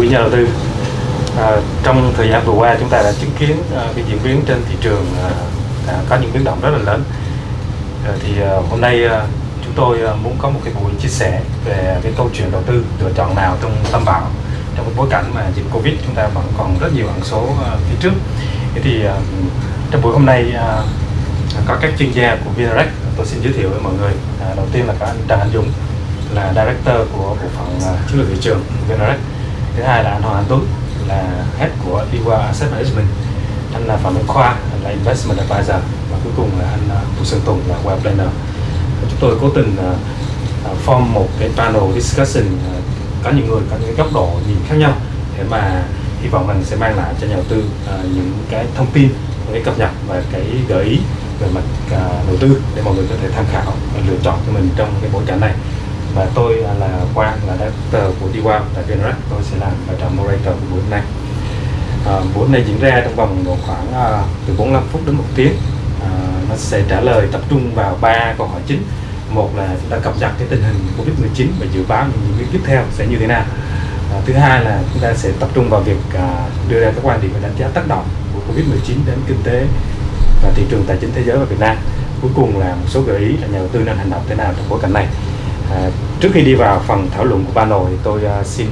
quý nhà đầu tư à, trong thời gian vừa qua chúng ta đã chứng kiến à, cái diễn biến trên thị trường à, à, có những biến động rất là lớn. À, thì à, hôm nay à, chúng tôi à, muốn có một cái buổi chia sẻ về cái câu chuyện đầu tư lựa chọn nào trong tâm bão trong cái bối cảnh mà dịch covid chúng ta vẫn còn rất nhiều ẩn số à, phía trước. Thế thì à, trong buổi hôm nay à, có các chuyên gia của Vinarec tôi xin giới thiệu với mọi người. À, đầu tiên là có anh Trần Anh Dũng là director của bộ phận à, chiến lược thị trường Vinarec thứ hai là anh Hoàng Anh Tuấn là head của Iwa Asset Management. Anh là Phạm Minh Khoa là investment advisor. Và cuối cùng là anh à, Sơn Tùng là web planner. Chúng tôi cố tình à, à, form một cái panel discussion à, có những người có những góc độ nhìn khác nhau để mà hy vọng mình sẽ mang lại cho nhà đầu tư những cái thông tin những cái cập nhật và cái gợi ý về mặt đầu tư để mọi người có thể tham khảo và lựa chọn cho mình trong cái bối cảnh này và tôi là Quang là director của DWAM tại Vinrec tôi sẽ làm vai trò moderator của buổi hôm nay. À, buổi hôm nay diễn ra trong vòng độ khoảng à, từ 45 phút đến một tiếng. À, nó sẽ trả lời tập trung vào ba câu hỏi chính. Một là chúng ta cập nhật cái tình hình Covid-19 và dự báo những diễn biến tiếp theo sẽ như thế nào. À, thứ hai là chúng ta sẽ tập trung vào việc à, đưa ra các quan điểm và đánh giá tác động của Covid-19 đến kinh tế và thị trường tài chính thế giới và Việt Nam. Cuối cùng là một số gợi ý là nhà đầu tư nên hành động thế nào trong bối cảnh này à, trước khi đi vào phần thảo luận của panel thì tôi uh, xin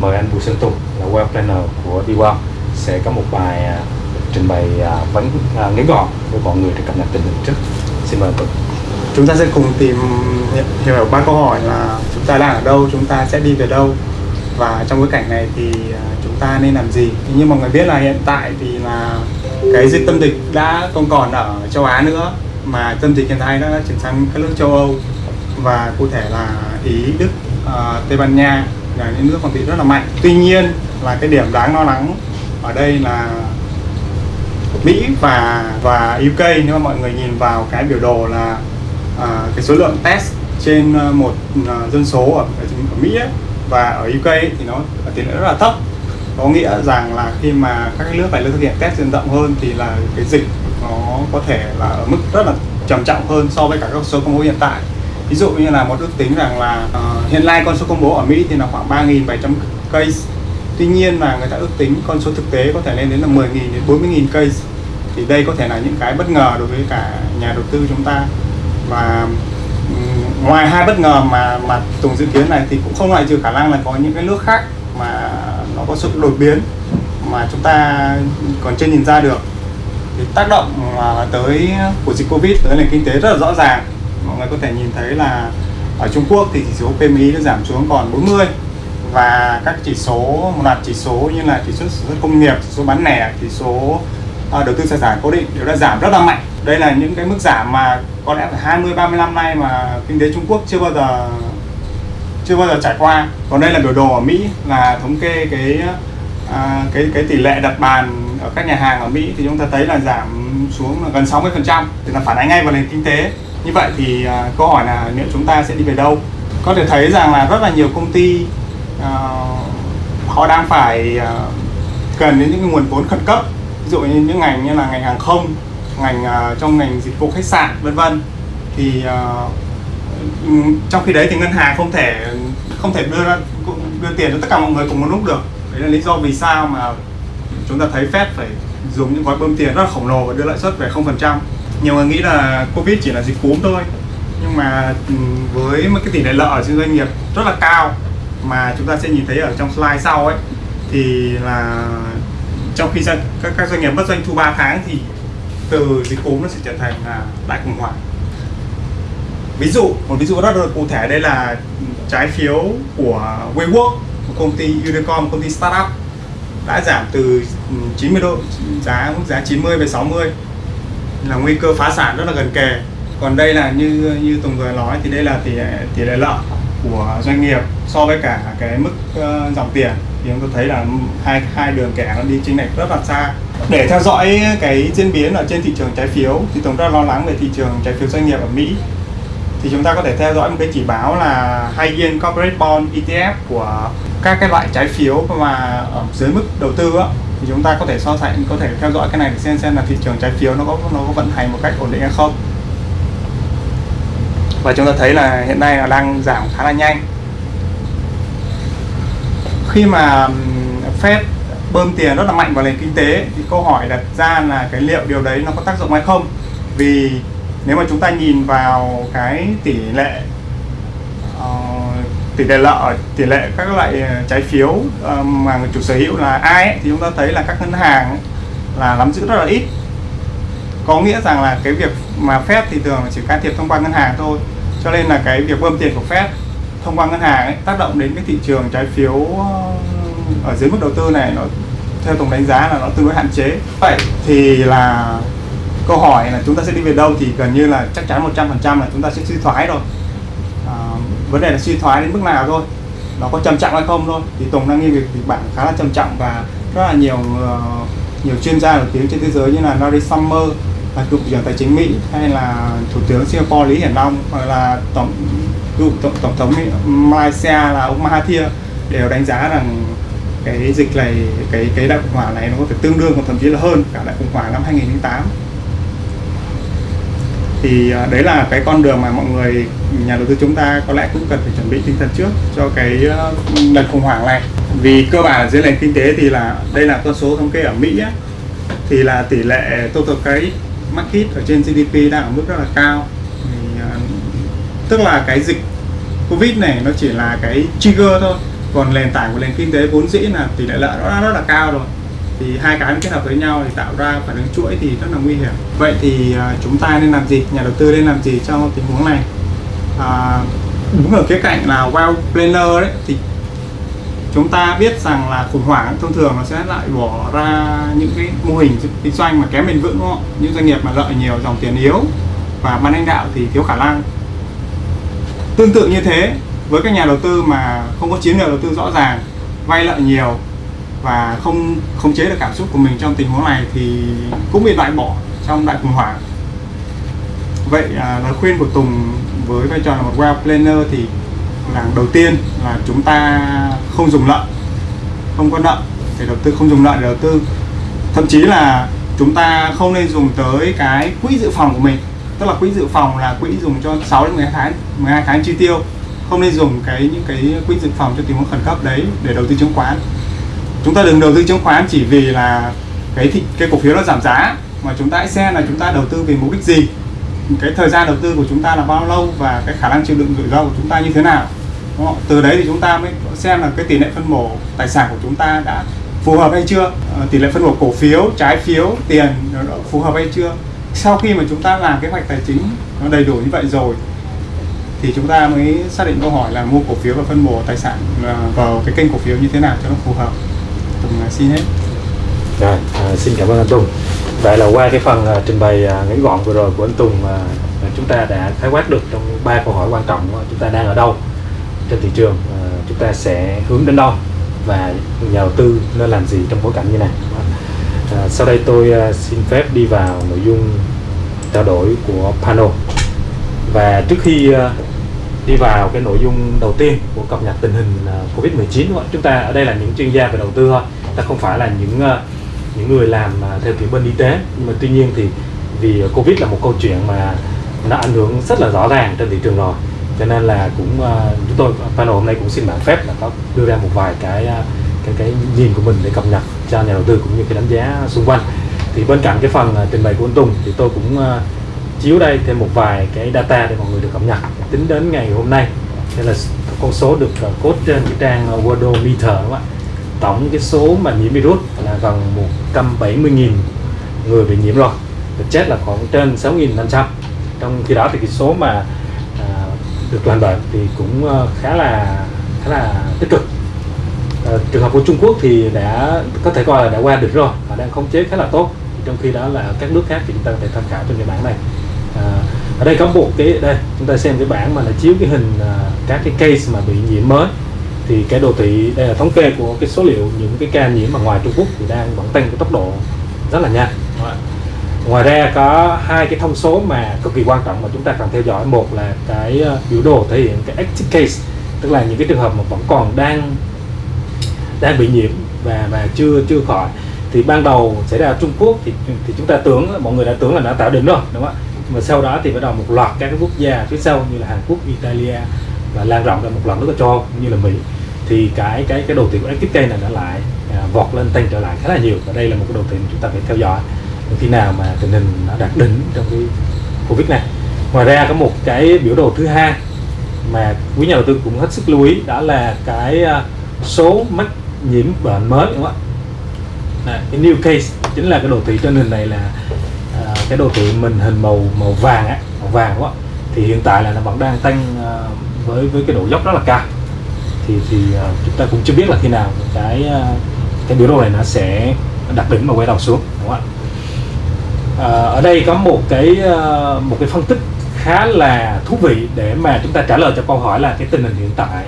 mời anh Bùi Sơn Tùng là web Planner của Diwan sẽ có một bài uh, trình bày uh, vấn uh, ngắn gọn với mọi người để cập nhật tình hình trước. Xin mời anh Tùng. Chúng ta sẽ cùng tìm hiểu ba câu hỏi là chúng ta đang ở đâu chúng ta sẽ đi về đâu? Và trong bối cảnh này thì chúng ta nên làm gì? Như mọi người biết là hiện tại thì là cái dịch tâm dịch đã không còn ở châu Á nữa mà tâm dịch hiện tại đã chuyển sang các nước châu Âu và cụ thể là Ý, Đức, uh, Tây Ban Nha là những nước còn bị rất là mạnh. Tuy nhiên là cái điểm đáng lo lắng ở đây là Mỹ và và UK nếu mà mọi người nhìn vào cái biểu đồ là uh, cái số lượng test trên à, một uh, dân số ở, ở Mỹ ấy, và ở UK ấy, thì nó tỷ lệ rất là thấp có nghĩa rằng là khi mà các nước này thực hiện test diện rộng hơn thì là cái dịch nó có thể là ở mức rất là trầm trọng hơn so với cả các số công bố hiện tại ví dụ như là một ước tính rằng là uh, hiện nay con số công bố ở Mỹ thì là khoảng 3.700 case. Tuy nhiên là người ta ước tính con số thực tế có thể lên đến là 10.000 đến 40.000 case. Thì đây có thể là những cái bất ngờ đối với cả nhà đầu tư chúng ta. Và ngoài hai bất ngờ mà mà Tùng dự kiến này thì cũng không loại trừ khả năng là có những cái nước khác mà nó có sự đột biến mà chúng ta còn chưa nhìn ra được. Thì tác động ờ, tới của dịch Covid tới nền kinh tế rất là rõ ràng mọi người có thể nhìn thấy là ở Trung Quốc thì chỉ số PMI nó giảm xuống còn 40 và các chỉ số một loạt chỉ số như là chỉ số sản xuất công nghiệp, chỉ số bán lẻ, chỉ số uh, đầu tư tài sản cố định đều đã giảm rất là mạnh. Đây là những cái mức giảm mà có lẽ phải 20 30 năm nay mà kinh tế Trung Quốc chưa bao giờ chưa bao giờ trải qua. Còn đây là biểu đồ ở Mỹ là thống kê cái à, cái cái tỷ lệ đặt bàn ở các nhà hàng ở Mỹ thì chúng ta thấy là giảm xuống là gần 60% thì là phản ánh ngay vào nền kinh tế như vậy thì uh, câu hỏi là liệu chúng ta sẽ đi về đâu? Có thể thấy rằng là rất là nhiều công ty uh, họ đang phải uh, cần đến những nguồn vốn khẩn cấp. Ví dụ như những ngành như là ngành hàng không ngành uh, trong ngành dịch vụ khách sạn vân vân. Thì uh, trong khi đấy thì ngân hàng không thể không thể đưa ra đưa tiền cho tất cả mọi người cùng một lúc được. Đấy là lý do vì sao mà chúng ta thấy Fed phải dùng những gói bơm tiền rất là khổng lồ và đưa lãi suất về 0% nhiều người nghĩ là Covid chỉ là dịch cúm thôi. Nhưng mà ừ, với một cái tỷ lệ lợi trên doanh nghiệp rất là cao mà chúng ta sẽ nhìn thấy ở trong slide sau ấy thì là trong khi các, các doanh nghiệp mất doanh thu 3 tháng thì từ dịch cúm nó sẽ trở thành là đại khủng hoảng. Ví dụ một ví dụ rất là cụ thể đây là trái phiếu của WeWork một công ty unicorn một công ty startup đã giảm từ 90 độ giá mức giá 90 về 60 là nguy cơ phá sản rất là gần kề. Còn đây là như như Tùng vừa nói thì đây là tỷ tỷ lệ lợi của doanh nghiệp so với cả cái mức uh, dòng tiền. Thì chúng tôi thấy là hai hai đường kẻ nó đi chênh lệch rất là xa. Để theo dõi cái diễn biến ở trên thị trường trái phiếu thì tổng rất lo lắng về thị trường trái phiếu doanh nghiệp ở Mỹ. Thì chúng ta có thể theo dõi một cái chỉ báo là High Yield Corporate Bond ETF của các cái loại trái phiếu mà ở dưới mức đầu tư á, thì chúng ta có thể so sánh, có thể theo dõi cái này để xem xem là thị trường trái phiếu nó có nó có vận hành một cách ổn định hay không. Và chúng ta thấy là hiện nay là đang giảm khá là nhanh. Khi mà Fed bơm tiền rất là mạnh vào nền kinh tế thì câu hỏi đặt ra là cái liệu điều đấy nó có tác dụng hay không? Vì nếu mà chúng ta nhìn vào cái tỷ lệ tỷ lệ lợi tỷ lệ các loại ờ, trái phiếu ờ, mà người chủ sở hữu là ai ấy, thì chúng ta thấy là các ngân hàng là nắm giữ rất là ít. Có nghĩa rằng là cái việc mà Fed thì thường chỉ can thiệp thông qua ngân hàng thôi. Cho nên là cái việc bơm tiền của Fed thông qua ngân hàng ấy, tác động đến cái thị trường trái phiếu ờ, ở dưới mức đầu tư này nó theo tổng đánh giá là nó tương đối hạn chế. Vậy thì là câu hỏi là chúng ta sẽ đi về đâu thì gần như là chắc chắn 100% là chúng ta sẽ suy thoái rồi vấn đề là suy thoái đến mức nào thôi. Nó có trầm trọng hay không thôi. Thì Tùng đang nghiên việc kịch bản khá là trầm trọng và rất là nhiều uh, nhiều chuyên gia nổi tiếng trên thế giới như là Larry Summer là cựu trưởng tài chính Mỹ hay là thủ tướng Singapore Lý Hiển Long hoặc là tổng cựu tổng, tổng thống Malaysia là ông Mahathir đều đánh giá rằng cái dịch này cái cái đại khủng hoảng này nó có thể tương đương hoặc thậm chí là hơn cả đại khủng hoảng năm 2008 thì à, đấy là cái con đường mà mọi người nhà đầu tư chúng ta có lẽ cũng cần phải chuẩn bị tinh thần trước cho cái ờ, lần khủng hoảng này. Vì cơ bản dưới nền kinh tế thì là đây là con số thống kê ở Mỹ ấy, thì là tỷ lệ total credit market ở trên GDP đang ở mức rất là cao. Thì, ờ, tức là cái dịch Covid này nó chỉ là cái trigger thôi. Còn nền tảng của nền kinh tế vốn dĩ là tỷ lệ lợi nó đã rất là cao rồi thì hai cái kết hợp với nhau thì tạo ra phản ứng chuỗi thì rất là nguy hiểm. Vậy thì à, chúng ta nên làm gì? Nhà đầu tư nên làm gì trong tình huống này? À, đúng ở cái cạnh là well planner đấy thì chúng ta biết rằng là khủng hoảng thông thường nó sẽ lại bỏ ra những cái mô hình kinh doanh mà kém bền vững đúng không? những doanh nghiệp mà lợi nhiều dòng tiền yếu và ban lãnh đạo thì thiếu khả năng. Tương tự như thế với các nhà đầu tư mà không có chiến lược đầu tư rõ ràng vay lợi nhiều và không khống chế được cảm xúc của mình trong tình huống này thì cũng bị loại bỏ trong đại khủng hoảng. Vậy à, lời khuyên của Tùng với vai trò là một well planner thì là đầu tiên là chúng ta không dùng lợi không có nợ để đầu tư không dùng lợi để đầu tư. Thậm chí là chúng ta không nên dùng tới cái quỹ dự phòng của mình tức là quỹ dự phòng là quỹ dùng cho 6 đến 12 tháng 12 tháng chi tiêu. Không nên dùng cái những cái quỹ dự phòng cho tình huống khẩn cấp đấy để đầu tư chứng khoán chúng ta đừng đầu tư chứng khoán chỉ vì là cái thị, cái cổ phiếu nó giảm giá mà chúng ta hãy xem là chúng ta đầu tư vì mục đích gì. Cái thời gian đầu tư của chúng ta là bao lâu và cái khả năng chịu đựng rủi ro của chúng ta như thế nào. Từ đấy thì chúng ta mới xem là cái tỷ lệ phân bổ tài sản của chúng ta đã phù hợp hay chưa. Ờ, tỷ lệ phân bổ cổ phiếu trái phiếu tiền nó phù hợp hay chưa. Sau khi mà chúng ta làm kế hoạch tài chính nó đầy đủ như vậy rồi thì chúng ta mới xác định câu hỏi là mua cổ phiếu và phân bổ tài sản ờ, vào cái kênh cổ phiếu như thế nào cho nó phù hợp. Tùng à, xin hết. Rồi à, xin cảm ơn anh Tùng. Vậy là qua cái phần uh, trình bày uh, ngắn gọn vừa rồi của anh Tùng uh, chúng ta đã khái quát được trong ba câu hỏi quan trọng uh, chúng ta đang ở đâu trên thị trường uh, chúng ta sẽ hướng đến đâu và nhà đầu tư nên làm gì trong bối cảnh như này. À, sau đây tôi uh, xin phép đi vào nội dung trao đổi của panel. Và trước khi uh, đi vào cái nội dung đầu tiên của cập nhật tình hình à, Covid-19 chúng ta ở đây là những chuyên gia về đầu tư thôi, ta không phải là những à, những người làm à, theo kiểu bên y tế. Nhưng mà tuy nhiên thì vì Covid là một câu chuyện mà nó ảnh hưởng rất là rõ ràng trên thị trường rồi. Cho nên là cũng chúng tôi, panel hôm nay cũng xin bản phép là có đưa ra một vài cái cái cái nhìn của mình để cập nhật cho nhà đầu tư cũng như cái đánh giá xung quanh. Thì bên cạnh cái phần trình bày của anh Tùng thì tôi cũng chiếu đây thêm một vài cái data để mọi người được cập nhật. Tính đến ngày hôm nay đây là con số được ờ, cốt trên cái trang ờ, Worldometer đúng không ạ? Tổng cái số mà nhiễm virus là gần 170.000 người bị nhiễm rồi. Và chết là khoảng trên 6.500 trong khi đó thì cái số mà à, được toàn bệnh thì cũng khá là khá là tích cực. À, trường hợp của Trung Quốc thì đã có thể coi là đã qua được rồi và đang khống chế khá là tốt. Trong khi đó là các nước khác thì chúng ta có thể tham khảo trong cái bảng này ở đây có một cái đây chúng ta xem cái bảng mà nó chiếu cái hình à, các cái case mà bị nhiễm mới. Thì cái đồ thị đây là thống kê của cái số liệu những cái ca nhiễm ở ngoài Trung Quốc thì đang vẫn tăng cái tốc độ rất là nhanh. Ngoài ra có hai cái thông số mà cực kỳ quan trọng mà chúng ta cần theo dõi. Một là cái uh, biểu đồ thể hiện cái active case tức là những cái trường hợp mà vẫn còn đang đang bị nhiễm và và chưa chưa khỏi. Thì ban đầu xảy ra ở Trung Quốc thì thì chúng ta tưởng mọi người đã tưởng là đã tạo đỉnh rồi đúng không ạ mà sau đó thì bắt đầu một loạt các cái quốc gia phía sau như là Hàn Quốc, Italia và lan rộng ra một loạt nước ở châu Âu như là Mỹ. Thì cái cái cái đầu thị của active này đã lại à, vọt lên tăng trở lại khá là nhiều và đây là một cái đầu thị mà chúng ta phải theo dõi. Khi nào mà tình hình nó đạt đỉnh trong cái covid này. Ngoài ra có một cái biểu đồ thứ hai mà quý nhà đầu tư cũng hết sức lưu ý đó là cái à, số mắc nhiễm bệnh mới đúng không ạ? À, cái new case chính là cái đồ thị trên hình này là cái đồ thị mình hình màu màu vàng á, màu vàng quá. Thì hiện tại là nó vẫn đang tăng ờ, với với cái độ dốc rất là cao. Thì thì ờ, chúng ta cũng chưa biết là khi nào cái ờ, cái biểu đồ này nó sẽ đặt đỉnh và quay đầu xuống, đúng không ạ? Ở đây có một cái một cái phân tích khá là thú vị để mà chúng ta trả lời cho câu hỏi là cái tình hình hiện tại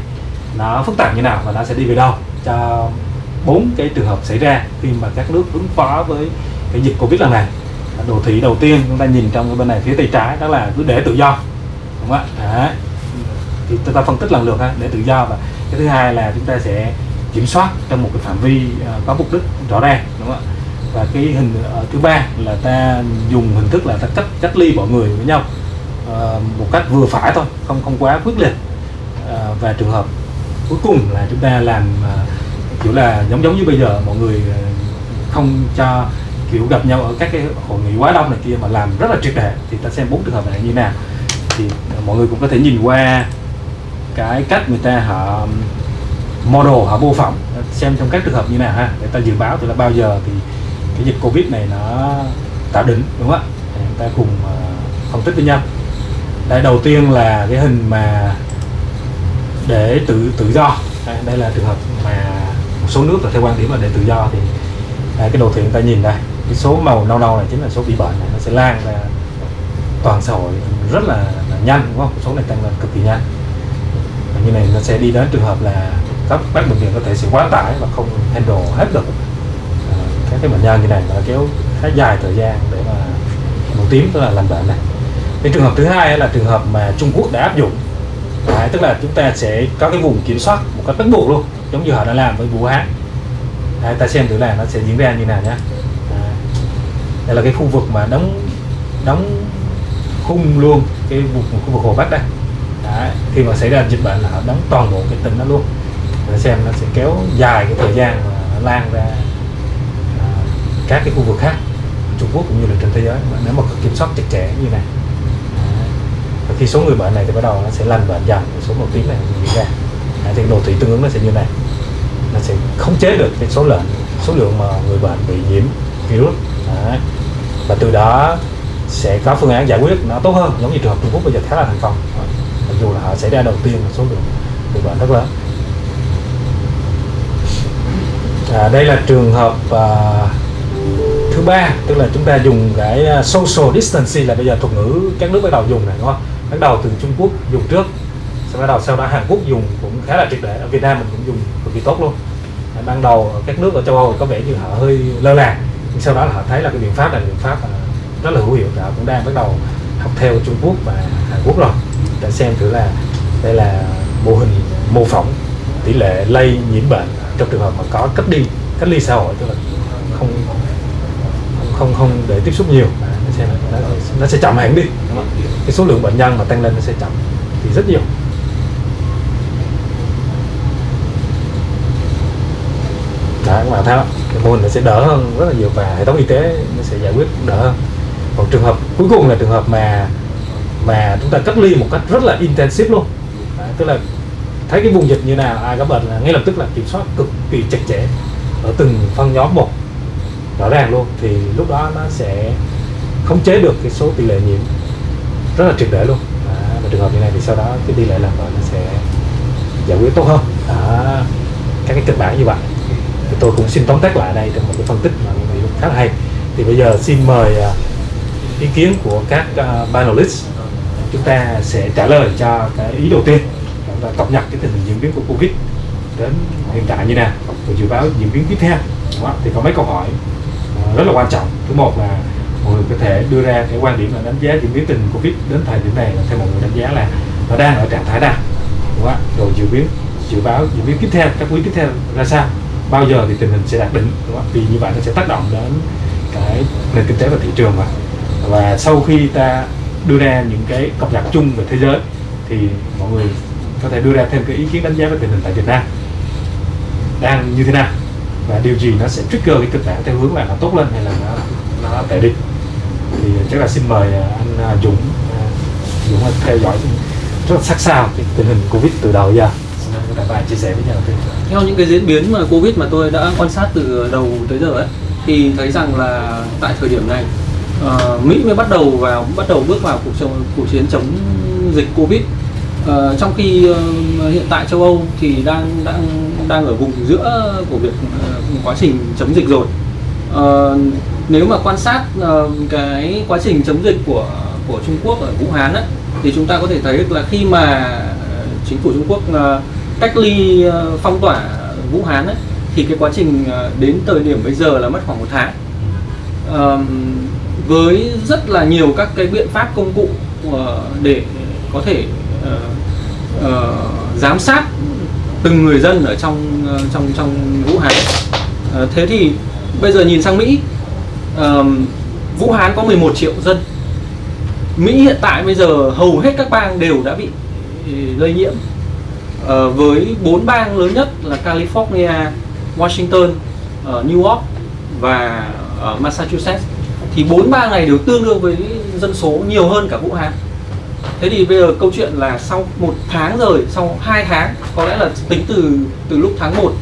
nó phức tạp như nào và nó sẽ đi về đâu cho bốn cái trường hợp xảy ra khi mà các nước ứng phó với cái dịch covid lần này đồ thị đầu tiên chúng ta nhìn trong cái bên này, phía tay trái, đó là cứ để tự do, đúng không ạ? Thì chúng ta phân tích lần lượt ha, để tự do. Và cái thứ hai là chúng ta sẽ kiểm soát trong một cái phạm vi ờ, có mục đích rõ ràng, đúng không ạ? Và cái hình ờ, thứ ba là ta dùng hình thức là ta cách cách ly mọi người với nhau ờ, một cách vừa phải thôi, không không quá quyết liệt và trường hợp cuối cùng là chúng ta làm kiểu là giống giống như bây giờ, mọi người không cho kiểu gặp nhau ở các cái hội nghị quá đông này kia mà làm rất là triệt để thì ta xem bốn trường hợp này như nào. Thì mọi người cũng có thể nhìn qua cái cách người ta họ um, model họ mô phỏng xem trong các trường hợp như nào ha. Để ta dự báo từ là bao giờ thì cái dịch covid này nó tạo đỉnh đúng không ạ? Chúng ta cùng ờ, phân tích với nhau. Đây đầu tiên là cái hình mà để tự tự do. Đây, đây là trường hợp mà một số nước là theo quan điểm là để tự do thì đây, cái đồ thị chúng ta nhìn đây cái số màu nâu nâu này chính là số bị bệnh này nó sẽ lan ra toàn xã hội rất là, là nhanh đúng không? Số này tăng lên cực kỳ nhanh. Và như này nó sẽ đi đến trường hợp là các bác bệnh viện có thể sẽ quá tải và không handle hết được. À, các cái bệnh nhân như này nó kéo khá dài thời gian để mà màu tím tức là làm bệnh này. Cái trường hợp thứ hai là trường hợp mà Trung Quốc đã áp dụng. Đấy, tức là chúng ta sẽ có cái vùng kiểm soát một cách bắt buộc luôn giống như họ đã làm với Vũ Hán. Đấy, ta xem thử là nó sẽ diễn ra như nào nhé đây là cái khu vực mà đóng đóng khung luôn cái vùng khu vực hồ Bắc đây. Đấy, khi mà xảy ra dịch bệnh là họ đóng toàn bộ cái tỉnh đó luôn. Để xem nó sẽ kéo dài cái thời gian mà lan ra à, các cái khu vực khác Trung Quốc cũng như là trên thế giới. Mà nếu mà kiểm soát chặt chẽ như này Đấy. và khi số người bệnh này thì bắt đầu nó sẽ lành bệnh dần số một tiếng này diễn ra. Đấy, thì đồ thị tương ứng nó sẽ như này. Nó sẽ khống chế được cái số lượng số lượng mà người bệnh bị nhiễm virus. Đấy. và từ đó sẽ có phương án giải quyết nó tốt hơn giống như trường hợp Trung Quốc bây giờ khá là thành công. Mặc dù là họ xảy ra đầu tiên một số lượng người bệnh rất lớn. À, đây là trường hợp à, thứ ba tức là chúng ta dùng cái à, social distancing là bây giờ thuật ngữ các nước bắt đầu dùng này đúng không? Bắt đầu từ Trung Quốc dùng trước sau bắt đầu sau đó Hàn Quốc dùng cũng khá là triệt để. Ở Việt Nam mình cũng dùng cực kỳ tốt luôn. Ban đầu các nước ở châu Âu có vẻ như họ hơi lơ là nhưng sau đó là họ thấy là cái biện pháp là biện pháp rất là hữu hiệu họ cũng đang bắt đầu học theo Trung Quốc và Hàn Quốc rồi. Để xem thử là đây là mô hình mô phỏng tỷ lệ lây nhiễm bệnh trong trường hợp mà có cách ly cách ly xã hội tức là không không không để tiếp xúc nhiều. Nó sẽ nó, nó sẽ chậm hẳn đi. Cái số lượng bệnh nhân mà tăng lên nó sẽ chậm thì rất nhiều. Đó các bạn thấy không cái mô hình nó sẽ đỡ hơn rất là nhiều và hệ thống y tế nó sẽ giải quyết đỡ hơn. Còn trường hợp cuối cùng là trường hợp mà mà chúng ta cách ly một cách rất là intensive luôn. À, tức là thấy cái vùng dịch như nào ai có bệnh là ngay lập tức là kiểm soát cực kỳ chặt chẽ ở từng phân nhóm một rõ ràng luôn. Thì lúc đó nó sẽ khống chế được cái số tỷ lệ nhiễm rất là triệt để luôn. À, và trường hợp như này thì sau đó cái tỷ lệ làm bệnh nó sẽ giải quyết tốt hơn. À, các cái kịch bản như vậy tôi cũng xin tóm tắt lại đây trong một cái phân tích mà mình cũng khá là hay. Thì bây giờ xin mời à, ý kiến của các panelist panelists. Chúng ta sẽ trả lời cho cái ý đầu tiên và cập nhật cái tình hình diễn biến của covid đến hiện tại như nào và dự báo diễn biến tiếp theo. Đúng không? thì có mấy câu hỏi à, rất là quan trọng. Thứ một là mọi người có thể đưa ra cái quan điểm là đánh giá diễn biến tình covid đến thời điểm này là theo mọi người đánh giá là nó đang ở trạng thái nào. Đúng không? rồi dự biến, dự báo diễn biến tiếp theo, các quý tiếp theo ra sao? Bao giờ thì tình hình sẽ đạt đỉnh đúng không? vì như vậy nó sẽ tác động đến cái nền kinh tế và thị trường mà. Và sau khi ta đưa ra những cái cập nhật chung về thế giới thì mọi người có thể đưa ra thêm cái ý kiến đánh giá về tình hình tại Việt Nam. Đang như thế nào? Và điều gì nó sẽ trigger cái kịch bản theo hướng là nó tốt lên hay là nó nó tệ đi? Thì chắc là xin mời à, anh à, Dũng à, Dũng theo dõi rất là sát sao cái tình hình Covid từ đầu giờ xin cả bạn chia sẻ với nhà đầu tư theo những cái diễn biến mà Covid mà tôi đã quan sát từ đầu tới giờ ấy thì thấy rằng là tại thời điểm này uh, Mỹ mới bắt đầu vào bắt đầu bước vào cuộc chống, cuộc chiến chống dịch Covid. Uh, trong khi uh, hiện tại châu Âu thì đang đang đang ở vùng giữa của việc uh, quá trình chống dịch rồi. Uh, nếu mà quan sát uh, cái quá trình chống dịch của của Trung Quốc ở Vũ Hán ấy, thì chúng ta có thể thấy là khi mà chính phủ Trung Quốc uh, cách ly ờ, phong tỏa Vũ Hán ấy, thì cái quá trình ờ, đến thời điểm bây giờ là mất khoảng một tháng. Với rất là nhiều các cái biện pháp công cụ ờ, để có thể uh, uh, giám sát từng người dân ở trong uh, trong trong Vũ Hán. Uh, thế thì bây giờ nhìn sang Mỹ uh, Vũ Hán có 11 triệu dân. Mỹ hiện tại bây giờ hầu hết các bang đều đã bị ừ, lây nhiễm uh, với bốn bang lớn nhất là California, Washington, uh, New York và uh, Massachusetts. Thì bốn bang này đều tương đương với dân số nhiều hơn cả Vũ Hán. Thế thì bây giờ câu chuyện là sau một tháng rồi sau hai tháng có lẽ là tính từ từ lúc tháng 1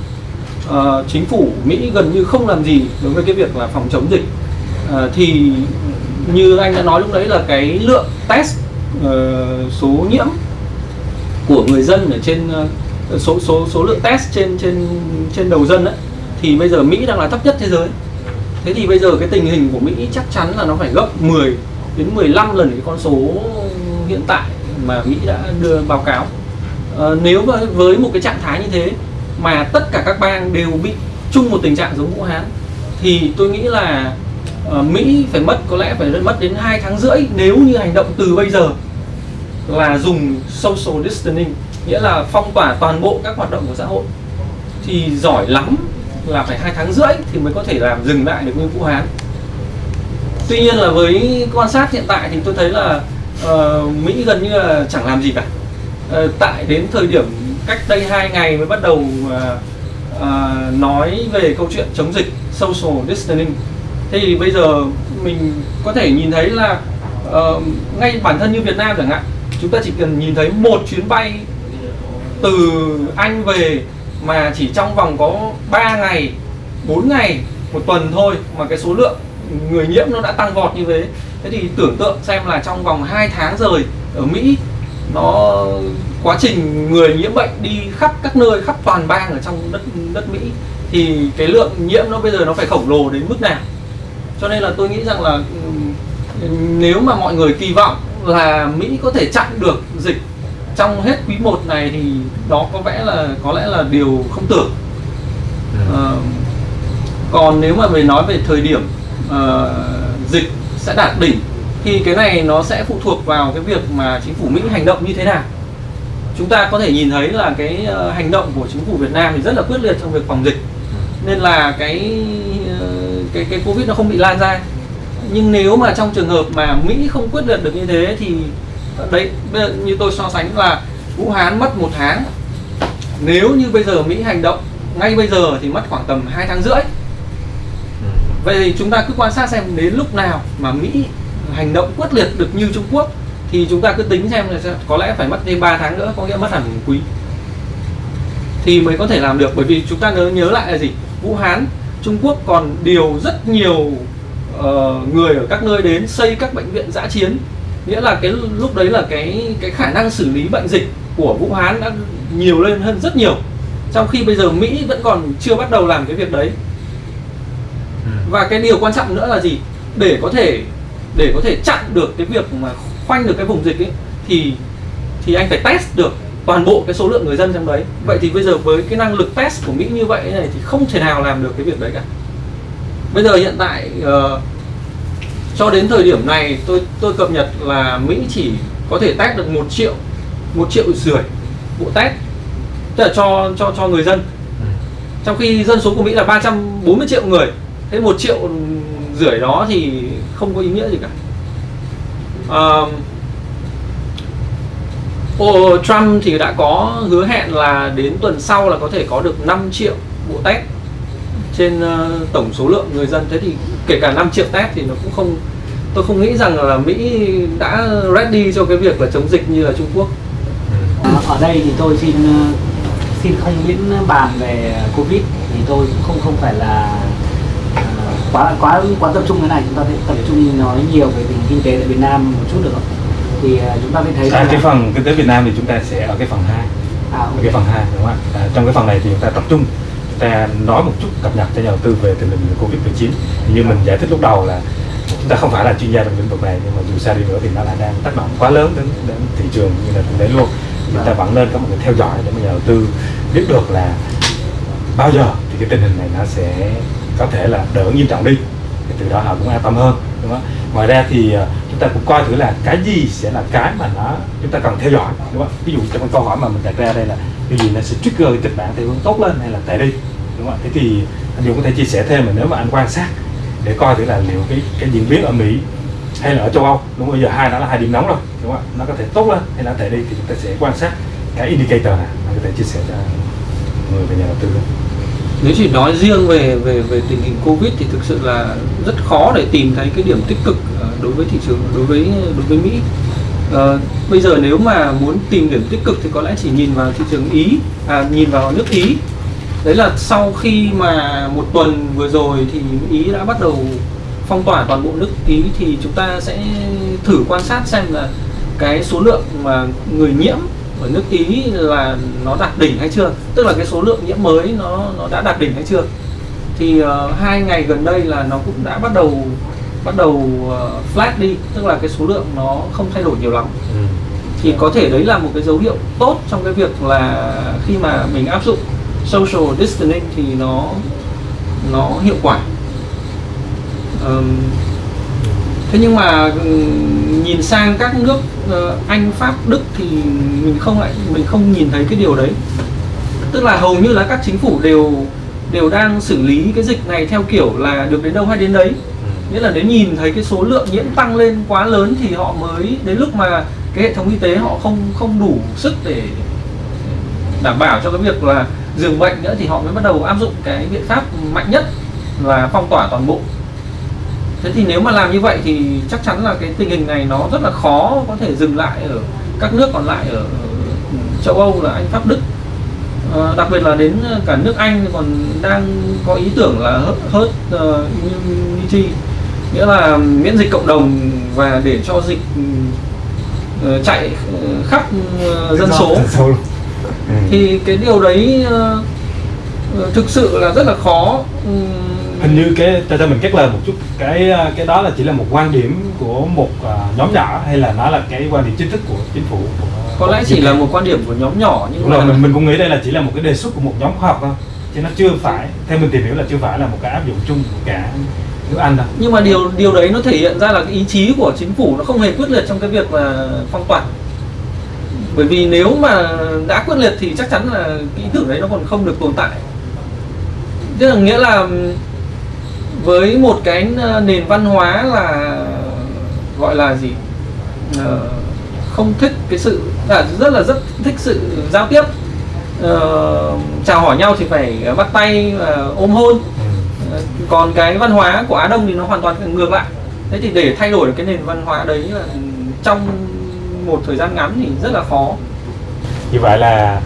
uh, chính phủ Mỹ gần như không làm gì đối với cái việc là phòng chống dịch. Uh, thì như anh đã nói lúc đấy là cái lượng test uh, số nhiễm của người dân ở trên ờ, số số số lượng test trên trên trên đầu dân ấy, thì bây giờ Mỹ đang là thấp nhất thế giới. Thế thì bây giờ cái tình hình của Mỹ chắc chắn là nó phải gấp 10 đến 15 lần cái con số hiện tại mà Mỹ đã đưa báo cáo. À, nếu với, với một cái trạng thái như thế mà tất cả các bang đều bị chung một tình trạng giống Vũ Hán thì tôi nghĩ là uh, Mỹ phải mất có lẽ phải mất đến 2 tháng rưỡi nếu như hành động từ bây giờ là dùng social distancing nghĩa là phong tỏa toàn bộ các hoạt động của xã hội. Thì giỏi lắm là phải hai tháng rưỡi thì mới có thể làm dừng lại được như Vũ Hán tuy nhiên là với quan sát hiện tại thì tôi thấy là uh, Mỹ gần như là chẳng làm gì cả. Uh, tại đến thời điểm cách đây hai ngày mới bắt đầu uh, uh, nói về câu chuyện chống dịch social distancing thì bây giờ mình có thể nhìn thấy là uh, ngay bản thân như Việt Nam chẳng hạn chúng ta chỉ cần nhìn thấy một chuyến bay từ Anh về mà chỉ trong vòng có 3 ngày 4 ngày, một tuần thôi mà cái số lượng người nhiễm nó đã tăng vọt như thế. Thế thì tưởng tượng xem là trong vòng 2 tháng rồi ở Mỹ, nó quá trình người nhiễm bệnh đi khắp các nơi, khắp toàn bang ở trong đất đất Mỹ, thì cái lượng nhiễm nó bây giờ nó phải khổng lồ đến mức nào? Cho nên là tôi nghĩ rằng là nếu mà mọi người kỳ vọng là Mỹ có thể chặn được dịch. Trong hết quý 1 này thì đó có vẻ là có lẽ là điều không tưởng. À, còn nếu mà về nói về thời điểm uh, dịch sẽ đạt đỉnh thì cái này nó sẽ phụ thuộc vào cái việc mà chính phủ Mỹ hành động như thế nào. Chúng ta có thể nhìn thấy là cái uh, hành động của chính phủ Việt Nam thì rất là quyết liệt trong việc phòng dịch. Nên là cái cái cái Covid nó không bị lan ra nhưng nếu mà trong trường hợp mà Mỹ không quyết liệt được như thế thì đấy như tôi so sánh là Vũ Hán mất một tháng. Nếu như bây giờ Mỹ hành động ngay bây giờ thì mất khoảng tầm 2 tháng rưỡi. Ừ. vậy thì chúng ta cứ quan sát xem đến lúc nào mà Mỹ hành động quyết liệt được như Trung Quốc thì chúng ta cứ tính xem là có lẽ phải mất thêm 3 tháng nữa có nghĩa mất hẳn một quý. Thì mới có thể làm được bởi vì chúng ta nhớ nhớ lại là gì? Vũ Hán Trung Quốc còn điều rất nhiều uh, người ở các nơi đến xây các bệnh viện giã chiến. Nghĩa là cái lúc đấy là cái cái khả năng xử lý bệnh dịch của Vũ Hán đã nhiều lên hơn rất nhiều. Trong khi bây giờ Mỹ vẫn còn chưa bắt đầu làm cái việc đấy. Ừ. và cái điều quan trọng nữa là gì? Để có thể để có thể chặn được cái việc mà khoanh được cái vùng dịch ấy thì thì anh phải test được toàn bộ cái số lượng người dân trong đấy. Vậy thì bây giờ với cái năng lực test của Mỹ như vậy này thì không thể nào làm được cái việc đấy cả bây giờ hiện tại uh, cho đến thời điểm này tôi tôi cập nhật là Mỹ chỉ có thể test được một triệu một triệu rưỡi bộ test tức là cho cho cho người dân. Ừ. trong khi dân số của Mỹ là 340 triệu người thế một triệu rưỡi đó thì không có ý nghĩa gì cả. Oh, Trump thì đã có hứa hẹn là đến tuần sau là có thể có được 5 triệu bộ test trên ờ, tổng số lượng người dân. Thế thì kể cả 5 triệu test thì nó cũng không tôi không nghĩ rằng là Mỹ đã ready cho cái việc là chống dịch như là Trung Quốc. Ừ. Ở đây thì tôi xin ờ, xin không những bàn về covid. Thì tôi cũng không không phải là ờ, quá quá quá tập trung cái này. Chúng ta phải tập trung nói nhiều về tình hình kinh tế tại Việt Nam một chút được không? thì chúng ta phải thấy À, cái là- phần kinh tế Việt Nam thì chúng ta sẽ ở cái phần 2 à, ở cái phần 2 đúng không ạ? À, trong cái phần này thì chúng ta tập trung ta nói một chút cập nhật cho nhà đầu tư về tình hình Covid-19 như mình giải thích lúc đầu là chúng ta không phải là chuyên gia trong lĩnh vực này, nhưng mà dù sao đi nữa thì nó lại đang tác động quá lớn đến đến thị trường như là kinh tế luôn. Chúng ta vẫn nên có một cái theo dõi để mà nhà đầu tư biết được là bao giờ thì cái tình hình này nó sẽ có thể là đỡ nghiêm trọng đi. Thì từ đó họ cũng an tâm hơn, đúng không? Ngoài ra thì à, chúng ta cũng coi thử là cái gì sẽ là cái mà nó chúng ta cần theo dõi, đúng không ví dụ trong cái câu hỏi mà mình đặt ra đây là cái gì nó sẽ trigger cái kịch bản theo hướng tốt lên hay là tệ đi, đúng không thế thì anh Dũng có thể chia sẻ thêm mà nếu mà anh quan sát để coi thử là liệu cái cái diễn biến ở Mỹ hay là ở châu Âu, đúng không? bây giờ hai nó là hai điểm nóng rồi, đúng không nó có thể tốt lên hay là tệ đi thì chúng ta sẽ quan sát cái indicator này anh có thể chia sẻ cho người về nhà đầu tư đó nếu chỉ nói riêng về về về tình hình covid thì thực sự là rất khó để tìm thấy cái điểm tích cực ờ, đối với thị trường đối với đối với mỹ. À, bây giờ nếu mà muốn tìm điểm tích cực thì có lẽ chỉ nhìn vào thị trường ý à, nhìn vào nước ý. Đấy là sau khi mà một tuần vừa rồi thì ý đã bắt đầu phong tỏa toàn bộ nước ý thì chúng ta sẽ thử quan sát xem là cái số lượng mà người nhiễm ở nước ý là nó đạt đỉnh hay chưa? Tức là cái số lượng nhiễm mới nó nó đã đạt đỉnh hay chưa? Thì ờ, hai ngày gần đây là nó cũng đã bắt đầu bắt đầu ờ, flat đi tức là cái số lượng nó không thay đổi nhiều lắm. Thì có thể đấy là một cái dấu hiệu tốt trong cái việc là khi mà mình áp dụng social distancing thì nó nó hiệu quả. Ờm, thế nhưng mà nhìn sang các nước ờ, Anh Pháp Đức thì mình không lại mình không nhìn thấy cái điều đấy. Tức là hầu như là các chính phủ đều đều đang xử lý cái dịch này theo kiểu là được đến đâu hay đến đấy. Nghĩa là nếu nhìn thấy cái số lượng nhiễm tăng lên quá lớn thì họ mới đến lúc mà cái hệ thống y tế họ không không đủ sức để đảm bảo cho cái việc là dường bệnh nữa thì họ mới bắt đầu áp dụng cái biện pháp mạnh nhất là phong tỏa toàn bộ thế thì nếu mà làm như vậy thì chắc chắn là cái tình hình này nó rất là khó có thể dừng lại ở các nước còn lại ở châu Âu là Anh Pháp Đức. Ờ, đặc biệt là đến cả nước Anh còn đang có ý tưởng là hớt, hớt uh, immunity nghĩa là miễn dịch cộng đồng và để cho dịch ờ, chạy ờ, khắp ờ, dân số. Thì cái điều đấy ờ, ờ, thực sự là rất là khó. Ừm, hình như cái cho cho mình kết lời một chút cái ờ, cái đó là chỉ là một quan điểm của một ờ, nhóm nhỏ hay là nó là cái quan điểm chính thức của chính phủ của, có lẽ chỉ là một quan điểm của nhóm nhỏ nhưng đúng mà rồi mình mình cũng nghĩ đây là chỉ là một cái đề xuất của một nhóm khoa học thôi chứ nó chưa phải theo mình tìm hiểu là chưa phải là một cái áp dụng chung của cả nước Anh đâu. Nhưng mà điều điều đấy nó thể hiện ra là cái ý chí của chính phủ nó không hề quyết liệt trong cái việc là phong tỏa. Bởi vì nếu mà đã quyết liệt thì chắc chắn là cái ý tưởng đấy nó còn không được tồn tại. Tức là nghĩa là với một cái nền văn hóa là gọi là gì? Ờ, không thích cái sự à, rất là rất thích sự giao tiếp. Ờ, chào hỏi nhau thì phải bắt tay và ôm hôn. Ờ, còn cái văn hóa của Á Đông thì nó hoàn toàn ngược lại. Thế thì để thay đổi được cái nền văn hóa đấy là trong một thời gian ngắn thì rất là khó. Như vậy là